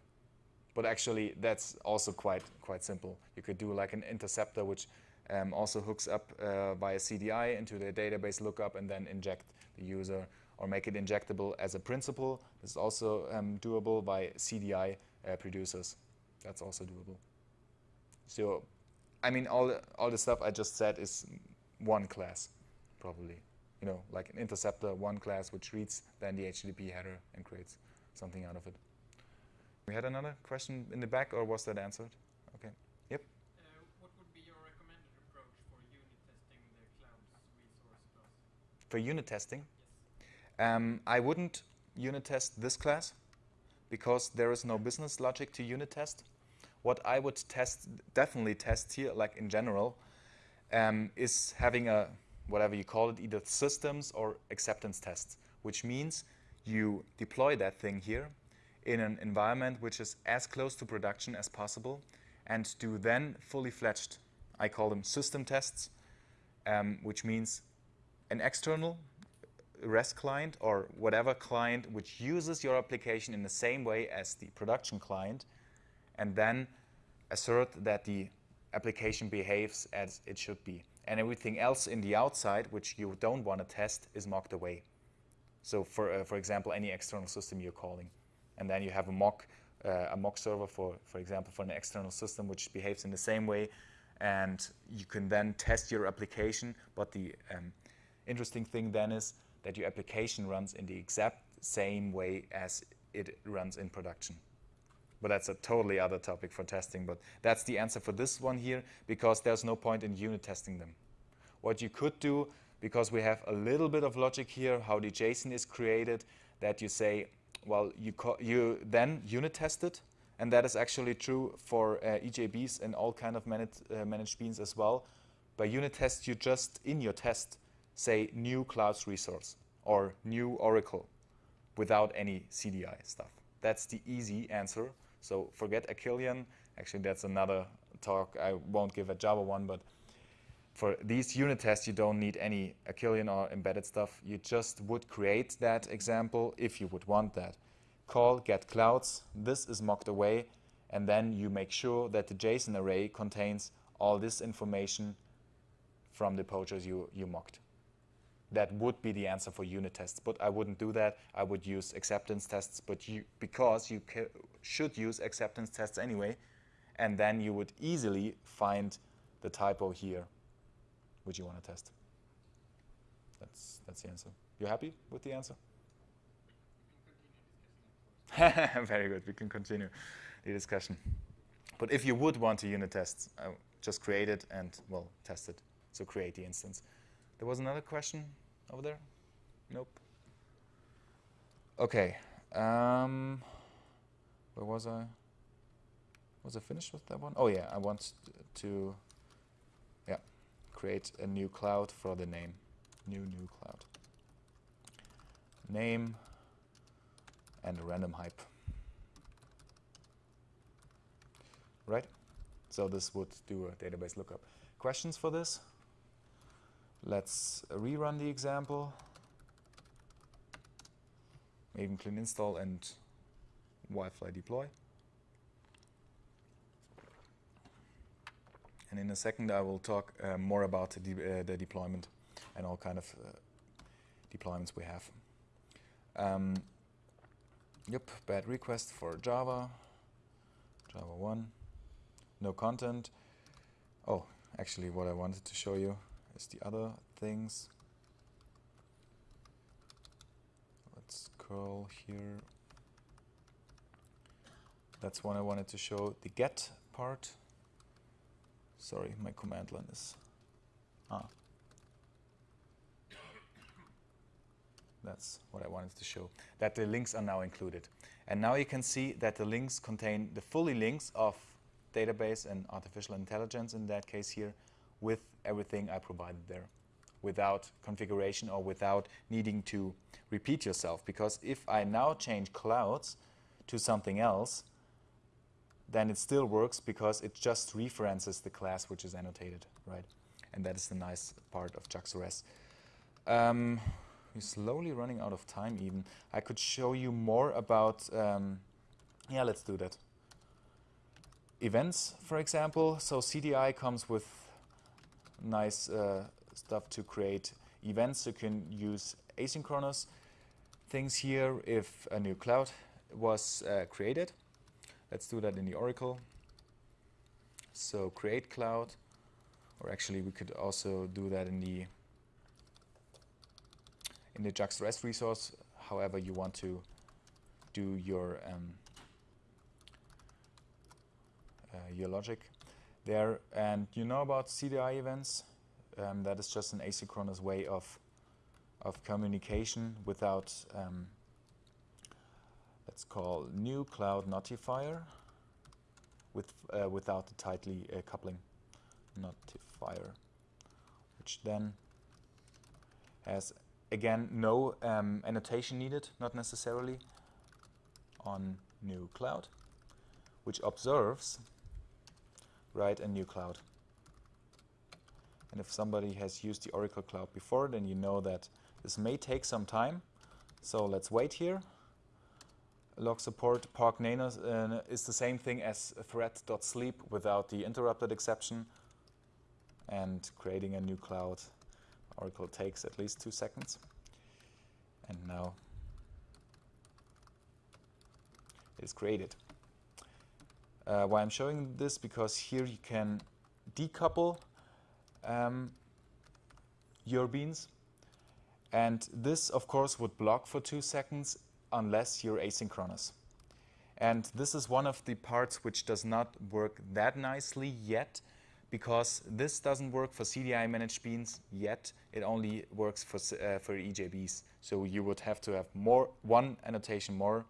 But actually, that's also quite quite simple. You could do like an interceptor, which um, also hooks up uh, via CDI into the database lookup and then inject the user or make it injectable as a principal. This is also um, doable by CDI uh, producers. That's also doable. So, I mean, all all the stuff I just said is one class, probably. You know, like an interceptor, one class which reads then the HTTP header and creates something out of it. We had another question in the back, or was that answered? Okay. Yep. Uh, what would be your recommended approach for unit testing the cloud's resource class? For unit testing. Um, I wouldn't unit test this class because there is no business logic to unit test. What I would test, definitely test here, like in general, um, is having a whatever you call it, either systems or acceptance tests, which means you deploy that thing here in an environment which is as close to production as possible and do then fully fledged, I call them system tests, um, which means an external REST client or whatever client which uses your application in the same way as the production client and then assert that the application behaves as it should be. And everything else in the outside, which you don't want to test, is mocked away. So for, uh, for example, any external system you're calling. And then you have a mock, uh, a mock server, for, for example, for an external system which behaves in the same way. And you can then test your application. But the um, interesting thing then is that your application runs in the exact same way as it runs in production. But that's a totally other topic for testing. But that's the answer for this one here, because there's no point in unit testing them. What you could do, because we have a little bit of logic here, how the JSON is created, that you say, well, you, you then unit test it, and that is actually true for uh, EJBs and all kind of uh, managed beans as well. By unit test, you just, in your test, say new clouds resource or new Oracle without any CDI stuff. That's the easy answer. So forget Arquillian. Actually, that's another talk. I won't give a Java one, but for these unit tests, you don't need any Arquillian or embedded stuff. You just would create that example if you would want that. Call get clouds. This is mocked away. And then you make sure that the JSON array contains all this information from the POJOs you, you mocked. That would be the answer for unit tests, but I wouldn't do that. I would use acceptance tests, but you, because you should use acceptance tests anyway, and then you would easily find the typo here, which you want to test. That's, that's the answer. You happy with the answer? Very good. We can continue the discussion. But if you would want to unit test, uh, just create it and, well, test it. So create the instance. There was another question over there? Nope. Okay. Um, where was I? Was I finished with that one? Oh yeah, I want to yeah, create a new cloud for the name. New new cloud. Name and random hype. Right? So this would do a database lookup. Questions for this? Let's rerun the example. Maven clean install and Wi-Fi deploy. And in a second, I will talk uh, more about the, de uh, the, deployment and all kind of uh, deployments we have. Um, yep, bad request for Java, Java 1, no content. Oh, actually what I wanted to show you the other things. Let's curl here. That's one I wanted to show, the get part. Sorry, my command line is, ah. That's what I wanted to show, that the links are now included. And now you can see that the links contain the fully links of database and artificial intelligence in that case here with everything I provided there without configuration or without needing to repeat yourself. Because if I now change clouds to something else, then it still works because it just references the class which is annotated, right? And that is the nice part of JAX-RS. Um, we're slowly running out of time even. I could show you more about, um, yeah, let's do that. Events, for example. So CDI comes with nice uh, stuff to create events. You can use asynchronous things here if a new cloud was uh, created. Let's do that in the Oracle. So create cloud, or actually we could also do that in the in the JAX-RS resource, however you want to do your um, uh, your logic there. And you know about CDI events. Um, that is just an asynchronous way of of communication without um, let's call new cloud notifier with uh, without the tightly uh, coupling notifier, which then has again no um, annotation needed, not necessarily on new cloud, which observes right a new cloud. And if somebody has used the Oracle Cloud before, then you know that this may take some time. So let's wait here LockSupport Park Nano uh, is the same thing as thread.sleep without the interrupted exception and creating a new cloud. Oracle takes at least two seconds. And now it is created. Uh, why I'm showing this because here you can decouple um, your beans and this of course would block for two seconds unless you're asynchronous. And this is one of the parts which does not work that nicely yet because this doesn't work for CDI managed beans yet. It only works for, uh, for EJBs. So you would have to have more one annotation more,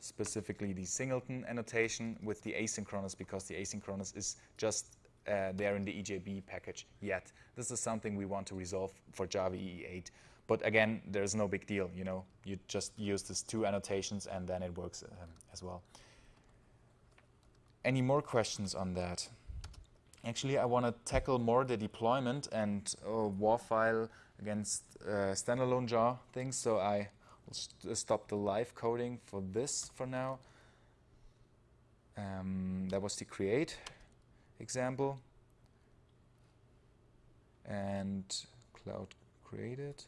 specifically the singleton annotation with the asynchronous because the asynchronous is just uh, there in the EJB package yet. This is something we want to resolve for Java EE8. But again, there's no big deal, you know. You just use these two annotations and then it works um, as well. Any more questions on that? Actually, I want to tackle more the deployment and uh, WAR file against uh, standalone jar things. So I uh, stop the live coding for this for now. Um, that was the create example. And cloud created.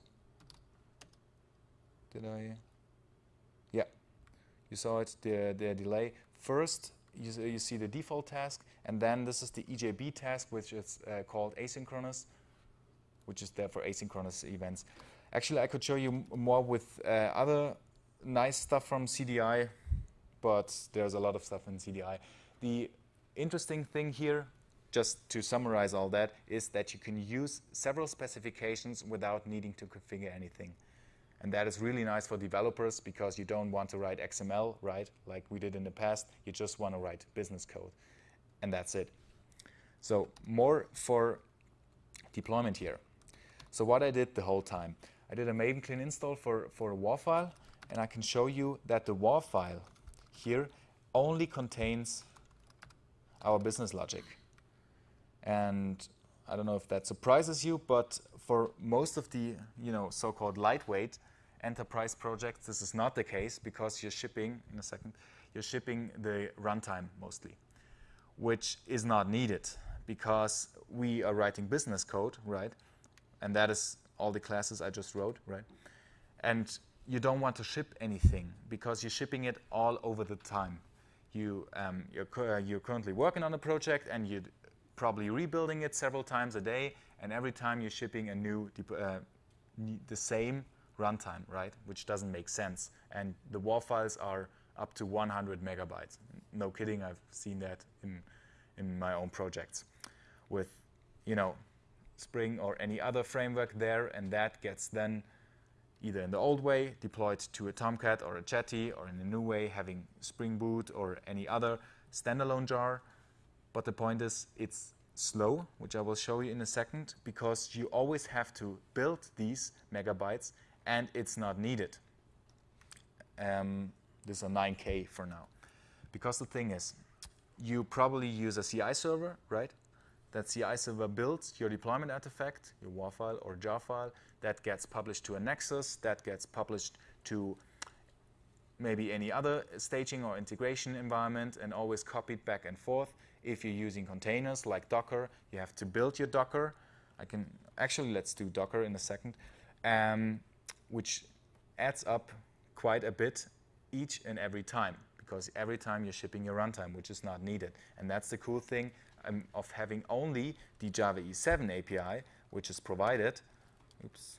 Did I? Yeah, you saw it, the, the delay. First, you, you see the default task, and then this is the EJB task, which is uh, called asynchronous, which is there for asynchronous events. Actually, I could show you more with uh, other nice stuff from CDI, but there's a lot of stuff in CDI. The interesting thing here, just to summarize all that, is that you can use several specifications without needing to configure anything. And that is really nice for developers because you don't want to write XML, right, like we did in the past. You just want to write business code. And that's it. So more for deployment here. So what I did the whole time, I did a Maven clean install for, for a WAR file, and I can show you that the WAR file here only contains our business logic. And I don't know if that surprises you, but for most of the you know so-called lightweight enterprise projects, this is not the case because you're shipping, in a second, you're shipping the runtime mostly, which is not needed because we are writing business code, right? And that is all the classes I just wrote, right? And you don't want to ship anything because you're shipping it all over the time. You, um, you're, cu- uh, you're currently working on a project and you're probably rebuilding it several times a day, and every time you're shipping a new, uh, the same runtime, right? Which doesn't make sense. And the WAR files are up to 100 megabytes. No kidding, I've seen that in, in my own projects with, you know, Spring or any other framework there, and that gets then either in the old way deployed to a Tomcat or a Jetty, or in a new way having Spring Boot or any other standalone jar. But the point is, it's slow, which I will show you in a second, because you always have to build these megabytes, and it's not needed. Um, this is a 9K for now. Because the thing is, you probably use a CI server, right? That CI server builds your deployment artifact, your WAR file or jar file, that gets published to a Nexus, that gets published to maybe any other staging or integration environment and always copied back and forth. If you're using containers like Docker, you have to build your Docker. I can actually let's do Docker in a second, um, which adds up quite a bit each and every time because every time you're shipping your runtime, which is not needed. And that's the cool thing um, of having only the Java E7 API, which is provided, oops,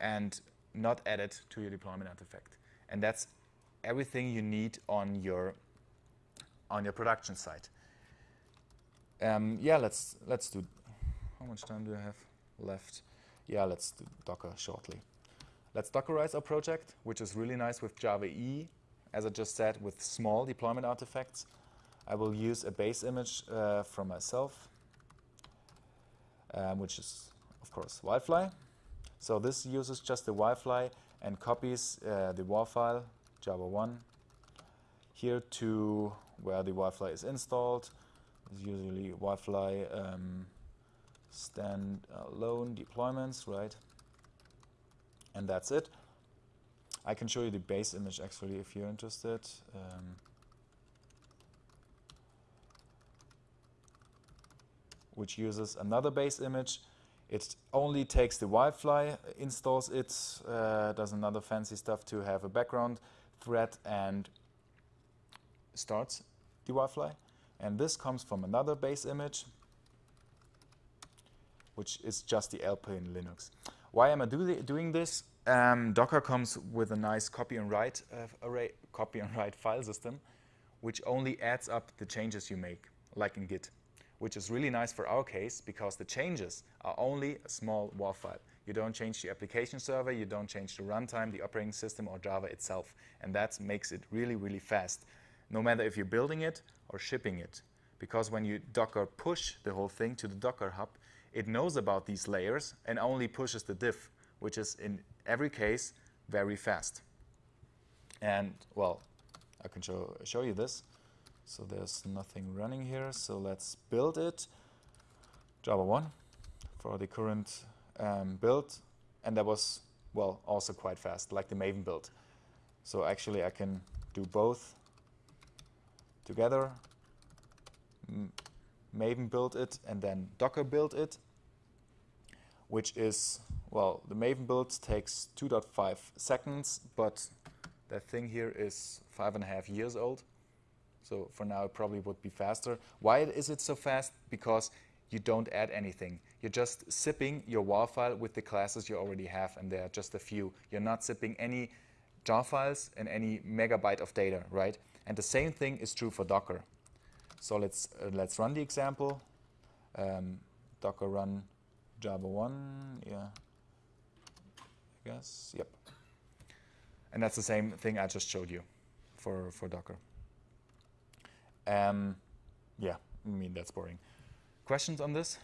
and not added to your deployment artifact. And that's everything you need on your on your production site. Um, yeah, let's let's do. How much time do I have left? Yeah, let's do Docker shortly. Let's Dockerize our project, which is really nice with Java E, as I just said, with small deployment artifacts. I will use a base image uh, from myself, um, which is, of course, Wildfly. So this uses just the Wildfly and copies uh, the WAR file, Java 1, here to where the Wildfly is installed. It's usually Wildfly um, standalone deployments, right? And that's it. I can show you the base image actually if you're interested. Um, which uses another base image. It only takes the Wildfly, installs it, uh, does another fancy stuff to have a background thread and starts the Wildfly. And this comes from another base image, which is just the Alpine Linux. Why am I do doing this? Um, Docker comes with a nice copy on write uh, array, copy on write file system, which only adds up the changes you make, like in Git, which is really nice for our case because the changes are only a small WAR file. You don't change the application server, you don't change the runtime, the operating system, or Java itself, and that makes it really, really fast, no matter if you're building it or shipping it. Because when you Docker push the whole thing to the Docker hub, it knows about these layers and only pushes the diff, which is in every case very fast. And well, I can show, show you this. So there's nothing running here. So let's build it. Java 1 for the current um, build. And that was, well, also quite fast, like the Maven build. So actually I can do both together. Maven build it and then Docker build it, which is, well, the Maven build takes 2.5 seconds, but that thing here is five and a half years old. So for now, it probably would be faster. Why is it so fast? Because you don't add anything. You're just zipping your WAR file with the classes you already have, and there are just a few. You're not zipping any jar files and any megabyte of data, right? And the same thing is true for Docker. So let's uh, let's run the example. Um, Docker run Java 1, yeah, I guess, yep. And that's the same thing I just showed you for, for Docker. Um, yeah, I mean, that's boring. Questions on this?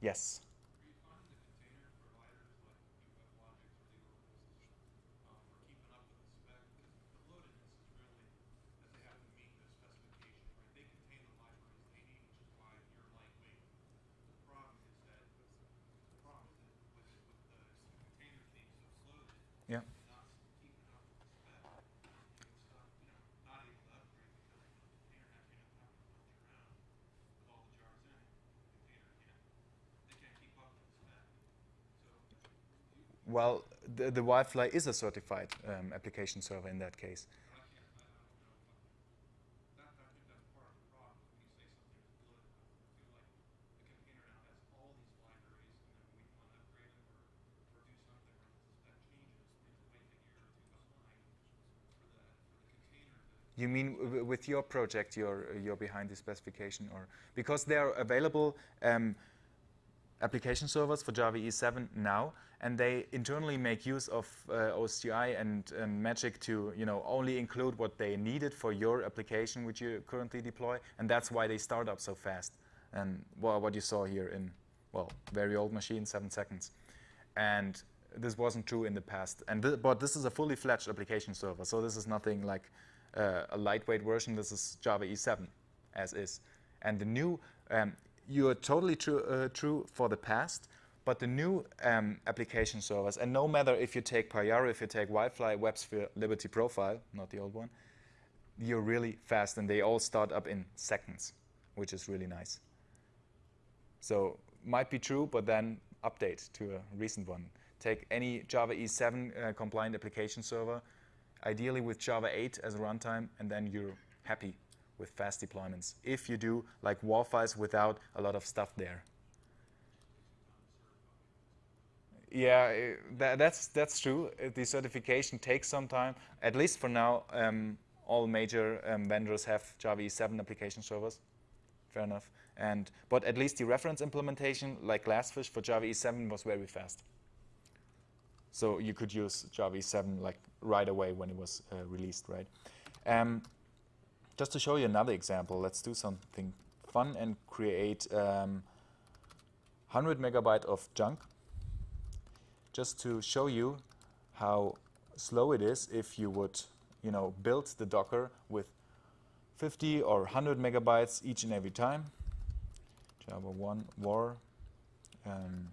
Yes. Are you finding the container providers like UF Logic or the organization um, are keeping up with the spec? Because the bloatedness is really that they have to meet the specification, right? They contain the libraries they need, which is why you're lightweight. The problem is that the problem is that with, with the containers being so floated, Yeah. you're not keeping up with the spec. You're stuck, you know, not able to upgrade because the container has enough time to build your own with all the jars in it. The container can't they can't keep up with the spec. Well, the, the Wildfly is a certified um, application server in that case. But I can't, I, I don't know. But that, I think that's part of the problem. When you say something is good, I feel like the container now has all these libraries, and then when we want to upgrade it or, or do something or the spec changes, we have to the, a year or two behind for the, for the container to You mean with your project, you're, you're behind the specification, or because they are available um, application servers for Java E7 now, and they internally make use of uh, OSGI and, and Magic to, you know, only include what they needed for your application which you currently deploy, and that's why they start up so fast. And well, what you saw here in, well, very old machine, seven seconds, and this wasn't true in the past. And th- but this is a fully fledged application server, so this is nothing like uh, a lightweight version. This is Java E7 as is. And the new, um, you are totally true, uh, true for the past, but the new um, application servers, and no matter if you take Payara, if you take Wildfly, WebSphere, Liberty Profile, not the old one, you're really fast, and they all start up in seconds, which is really nice. So might be true, but then update to a recent one. Take any Java E7 uh, compliant application server, ideally with Java 8 as a runtime, and then you're happy with fast deployments. If you do like WAR without a lot of stuff there. Yeah, eh, tha- that's that's true. Uh, The certification takes some time. At least for now, um, all major um, vendors have Java E7 application servers. Fair enough. And but at least the reference implementation, like Glassfish for Java E7, was very fast. So you could use Java E7 like right away when it was uh, released, right? Um, just to show you another example, let's do something fun and create um, 100 megabyte of junk just to show you how slow it is if you would, you know, build the Docker with 50 or 100 megabytes each and every time. Java 1 var. Um,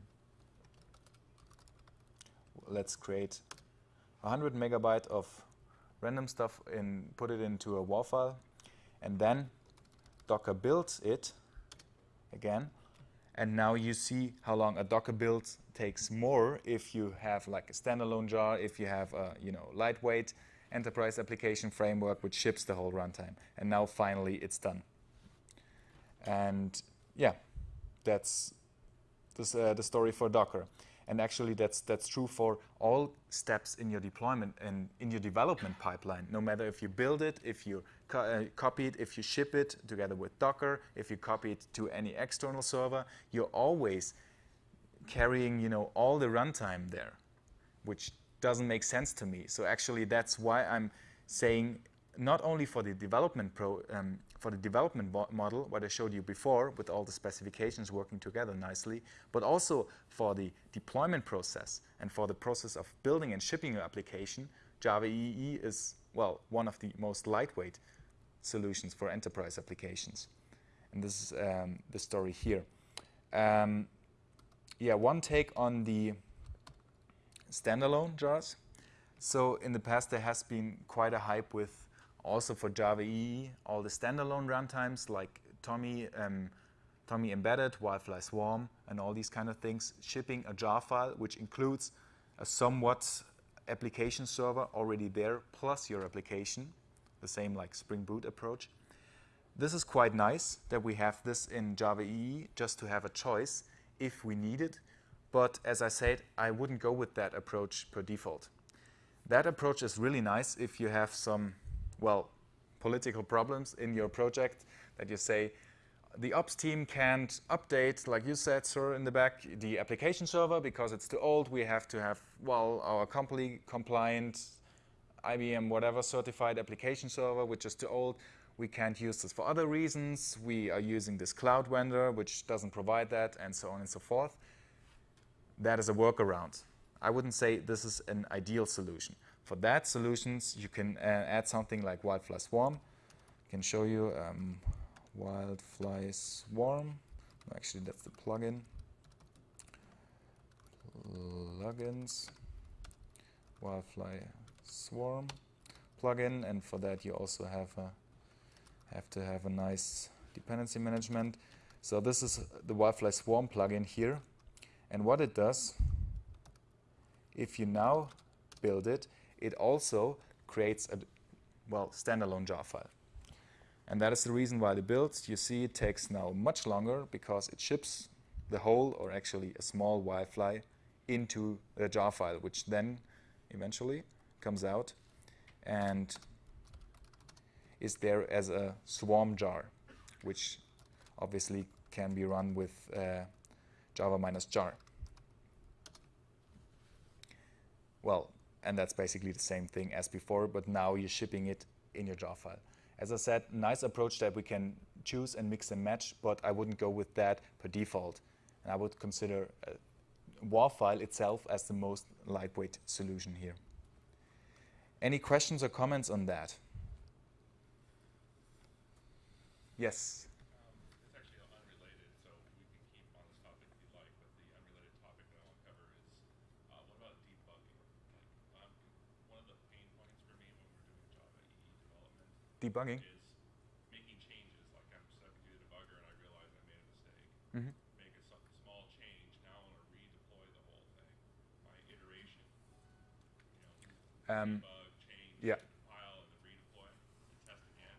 let's create 100 megabyte of random stuff and put it into a WAR file, and then Docker builds it again. And now you see how long a Docker build takes more if you have like a standalone jar, if you have a you know lightweight enterprise application framework which ships the whole runtime. And now finally it's done. And yeah, that's this, uh, the story for Docker. And actually, that's that's true for all steps in your deployment and in your development pipeline. No matter if you build it, if you co- uh, copy it, if you ship it together with Docker, if you copy it to any external server, you're always carrying, you know, all the runtime there, which doesn't make sense to me. So actually, that's why I'm saying not only for the development pro, um, for the development model, what I showed you before, with all the specifications working together nicely, but also for the deployment process and for the process of building and shipping your application. Java EE is well one of the most lightweight solutions for enterprise applications, and this is um, the story here. Um, yeah, one take on the standalone jars. So in the past, there has been quite a hype with also for Java EE, all the standalone runtimes like TomEE, um, TomEE Embedded, Wildfly Swarm, and all these kind of things, shipping a jar file which includes a somewhat application server already there, plus your application, the same like Spring Boot approach. This is quite nice that we have this in Java EE just to have a choice if we need it. But as I said, I wouldn't go with that approach per default. That approach is really nice if you have some, well, political problems in your project that you say, the ops team can't update, like you said, sir, in the back, the application server because it's too old. We have to have, well, our company compliant IBM whatever certified application server, which is too old. We can't use this for other reasons. We are using this cloud vendor, which doesn't provide that, and so on and so forth. That is a workaround. I wouldn't say this is an ideal solution. For that solutions, you can uh, add something like Wildfly Swarm. I can show you um, Wildfly Swarm. Actually, that's the plugin. Plugins. Wildfly Swarm plugin, and for that you also have a, have to have a nice dependency management. So this is the Wildfly Swarm plugin here, and what it does, if you now build it, it also creates a well standalone jar file. And that is the reason why the build, you see, it takes now much longer because it ships the whole, or actually a small WildFly, into the jar file, which then eventually comes out and is there as a swarm jar, which obviously can be run with uh, java minus jar. Well, and that's basically the same thing as before, but now you're shipping it in your jar file. As I said, nice approach that we can choose and mix and match, but I wouldn't go with that per default. And I would consider uh, a WAR file itself as the most lightweight solution here. Any questions or comments on that? Yes. Um, it's actually unrelated, so we can keep on this topic if you like, but the unrelated topic that I want to cover is uh, what about debugging? Like, um, one of the pain points for me when we're doing Java EE development Debugging? making changes. Like I'm through the debugger and I realize I made a mistake. Mhm. Make a small change. Now I want to redeploy the whole thing. My iteration. You know, Um, debug, change, yeah. compile, and then redeploy, and test again.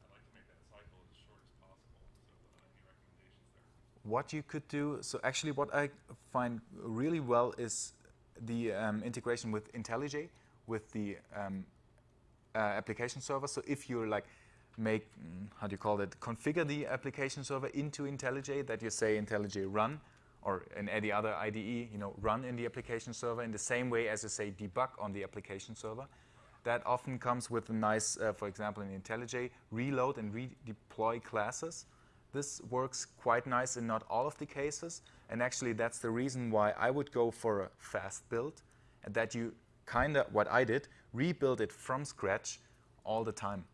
I'd like to make that cycle as short as possible. So, uh, any recommendations there? What you could do, so actually what I find really well is the um, integration with IntelliJ, with the um, uh, application server. So if you like make, mm, how do you call it, configure the application server into IntelliJ, that you say IntelliJ run, or in any other IDE, you know, run in the application server in the same way as you say debug on the application server. That often comes with a nice, uh, for example, in IntelliJ, reload and redeploy classes. This works quite nice in not all of the cases, and actually that's the reason why I would go for a fast build, and that you kind of, what I did, rebuild it from scratch all the time.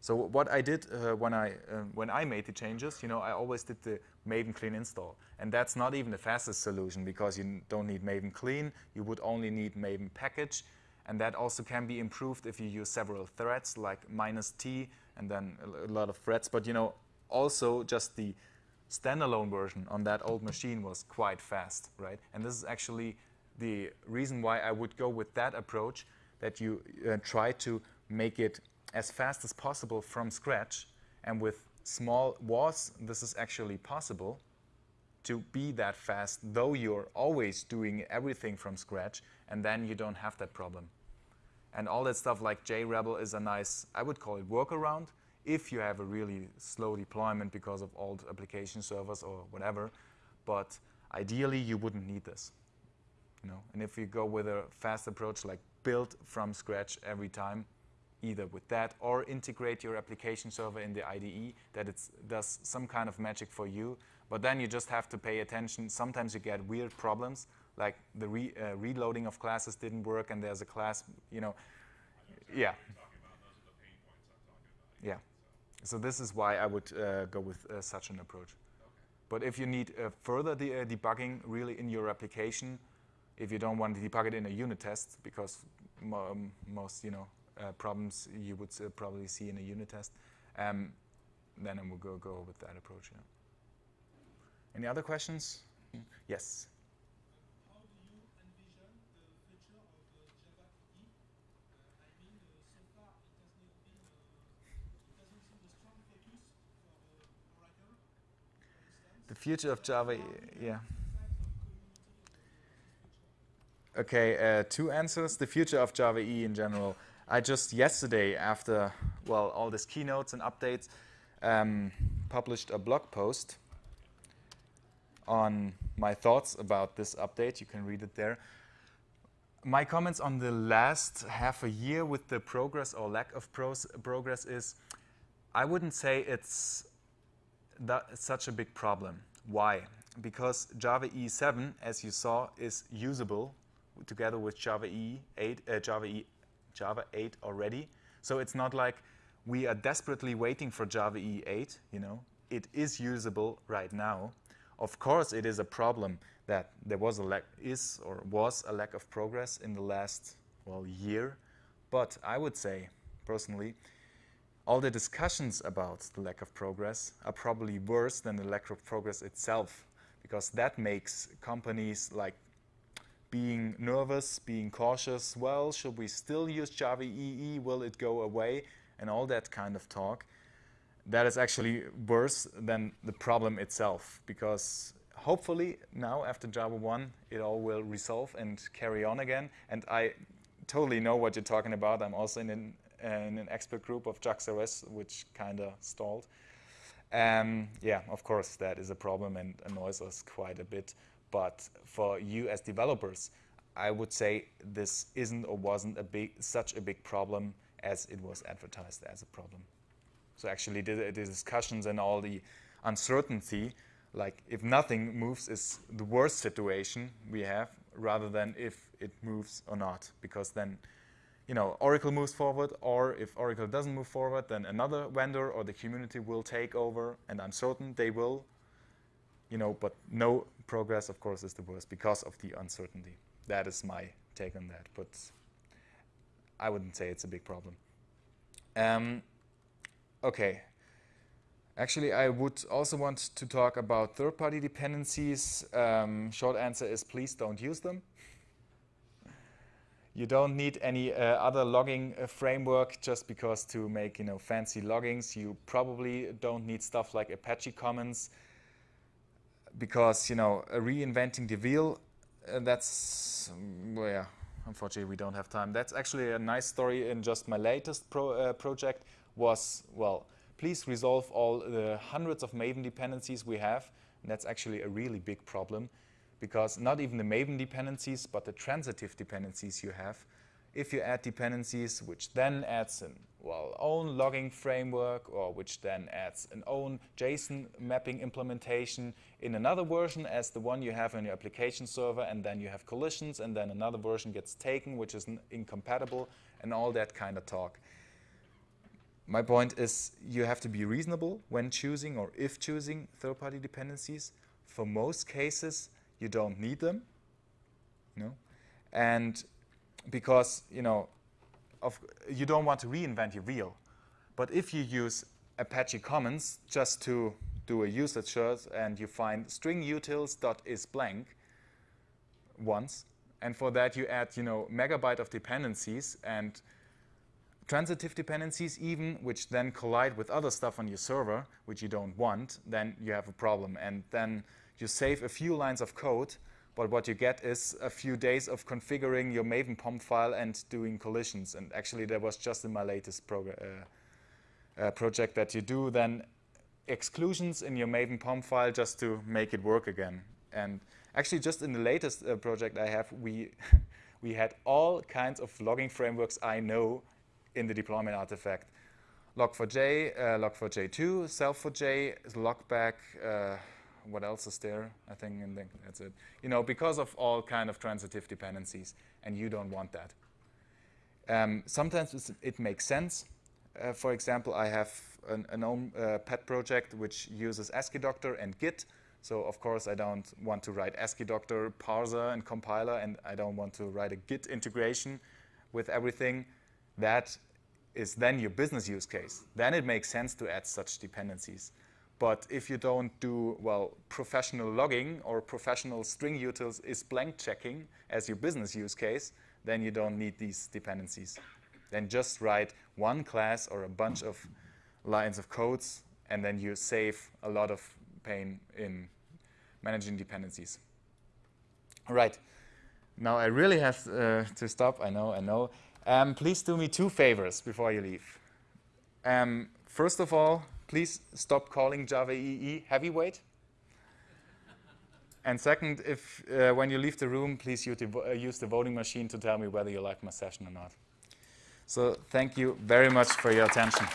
So what I did uh, when I uh, when I made the changes, you know, I always did the Maven clean install, and that's not even the fastest solution because you don't need Maven clean. You would only need Maven package, and that also can be improved if you use several threads like minus T and then a lot of threads. But you know, also just the standalone version on that old machine was quite fast, right? And this is actually the reason why I would go with that approach that you uh, try to make it as fast as possible from scratch. And with small WARs, this is actually possible to be that fast, though you're always doing everything from scratch, and then you don't have that problem. And all that stuff like JRebel is a nice, I would call it workaround, if you have a really slow deployment because of old application servers or whatever. But ideally, you wouldn't need this. You know? And if you go with a fast approach like build from scratch every time, either with that or integrate your application server in the IDE that it does some kind of magic for you. But then you just have to pay attention. Sometimes you get weird problems, like the re, uh, reloading of classes didn't work, and there's a class, you know, yeah, yeah. So this is why I would uh, go with uh, such an approach. Okay. But if you need uh, further de- uh, debugging really in your application, if you don't want to debug it in a unit test, because um, most you know uh, problems you would uh, probably see in a unit test, um, then I will go go with that approach. Yeah. Any other questions? Yes. The future of Java yeah. you affect the community of uh, this future? Okay, uh, two answers. The future of Java E in general. I just yesterday, after well all these keynotes and updates, um, published a blog post on my thoughts about this update. You can read it there. My comments on the last half a year with the progress or lack of progress is, I wouldn't say it's such a big problem. Why? Because Java EE 7, as you saw, is usable together with Java EE 8, uh, Java E, Java 8 already. So it's not like we are desperately waiting for Java EE 8. You know, it is usable right now. Of course, it is a problem that there was a lack, is or was a lack of progress in the last well year. But I would say, personally, all the discussions about the lack of progress are probably worse than the lack of progress itself because that makes companies like being nervous, being cautious. Well, should we still use Java EE? Will it go away? And all that kind of talk. That is actually worse than the problem itself because hopefully now after JavaOne it all will resolve and carry on again. And I totally know what you're talking about. I'm also in an, in an expert group of JAX-RS which kind of stalled. Um, yeah, of course that is a problem and annoys us quite a bit. But for you as developers, I would say this isn't or wasn't a big, such a big problem as it was advertised as a problem. So actually the, the discussions and all the uncertainty, like if nothing moves is the worst situation we have rather than if it moves or not. Because then, you know, Oracle moves forward or if Oracle doesn't move forward, then another vendor or the community will take over and I'm certain they will you know, but no progress, of course, is the worst because of the uncertainty. That is my take on that, but I wouldn't say it's a big problem. Um, okay. Actually, I would also want to talk about third-party dependencies. Um, short answer is please don't use them. You don't need any uh, other logging uh, framework just because to make you know fancy loggings. You probably don't need stuff like Apache Commons because you know reinventing the wheel uh, that's um, well, yeah unfortunately we don't have time. That's actually a nice story in just my latest pro, uh, project was well please resolve all the hundreds of maven dependencies we have. And that's actually a really big problem because not even the maven dependencies but the transitive dependencies you have if you add dependencies which then adds an well, own logging framework or which then adds an own JSON mapping implementation in another version as the one you have on your application server and then you have collisions and then another version gets taken which is incompatible and all that kind of talk. My point is you have to be reasonable when choosing or if choosing third-party dependencies. For most cases, you don't need them. You know? And because, you know, of, you don't want to reinvent your wheel. But if you use Apache Commons just to do a usage search and you find string utils.is blank once, and for that you add, you know, megabyte of dependencies and transitive dependencies even, which then collide with other stuff on your server, which you don't want, then you have a problem. And then you save a few lines of code but what you get is a few days of configuring your Maven POM file and doing collisions. And actually, that was just in my latest uh, uh, project that you do then exclusions in your Maven POM file just to make it work again. And actually, just in the latest uh, project I have, we, we had all kinds of logging frameworks I know in the deployment artifact. Log4j, uh, Log4j2, SLF4J, Logback, uh, what else is there? I think, and that's it. You know, because of all kind of transitive dependencies, and you don't want that. Um, sometimes it makes sense. Uh, for example, I have an, an own uh, pet project which uses Asciidoctor and Git. So of course I don't want to write Asciidoctor parser and compiler, and I don't want to write a Git integration with everything. That is then your business use case. Then it makes sense to add such dependencies. But if you don't do, well, professional logging or professional string utils is blank checking as your business use case, then you don't need these dependencies. Then just write one class or a bunch of lines of codes, and then you save a lot of pain in managing dependencies. All right. Now I really have uh, to stop. I know, I know. Um, please do me two favors before you leave. Um, first of all, please stop calling Java EE heavyweight. and second, if uh, when you leave the room, please use the, uh, use the voting machine to tell me whether you like my session or not. So thank you very much for your attention.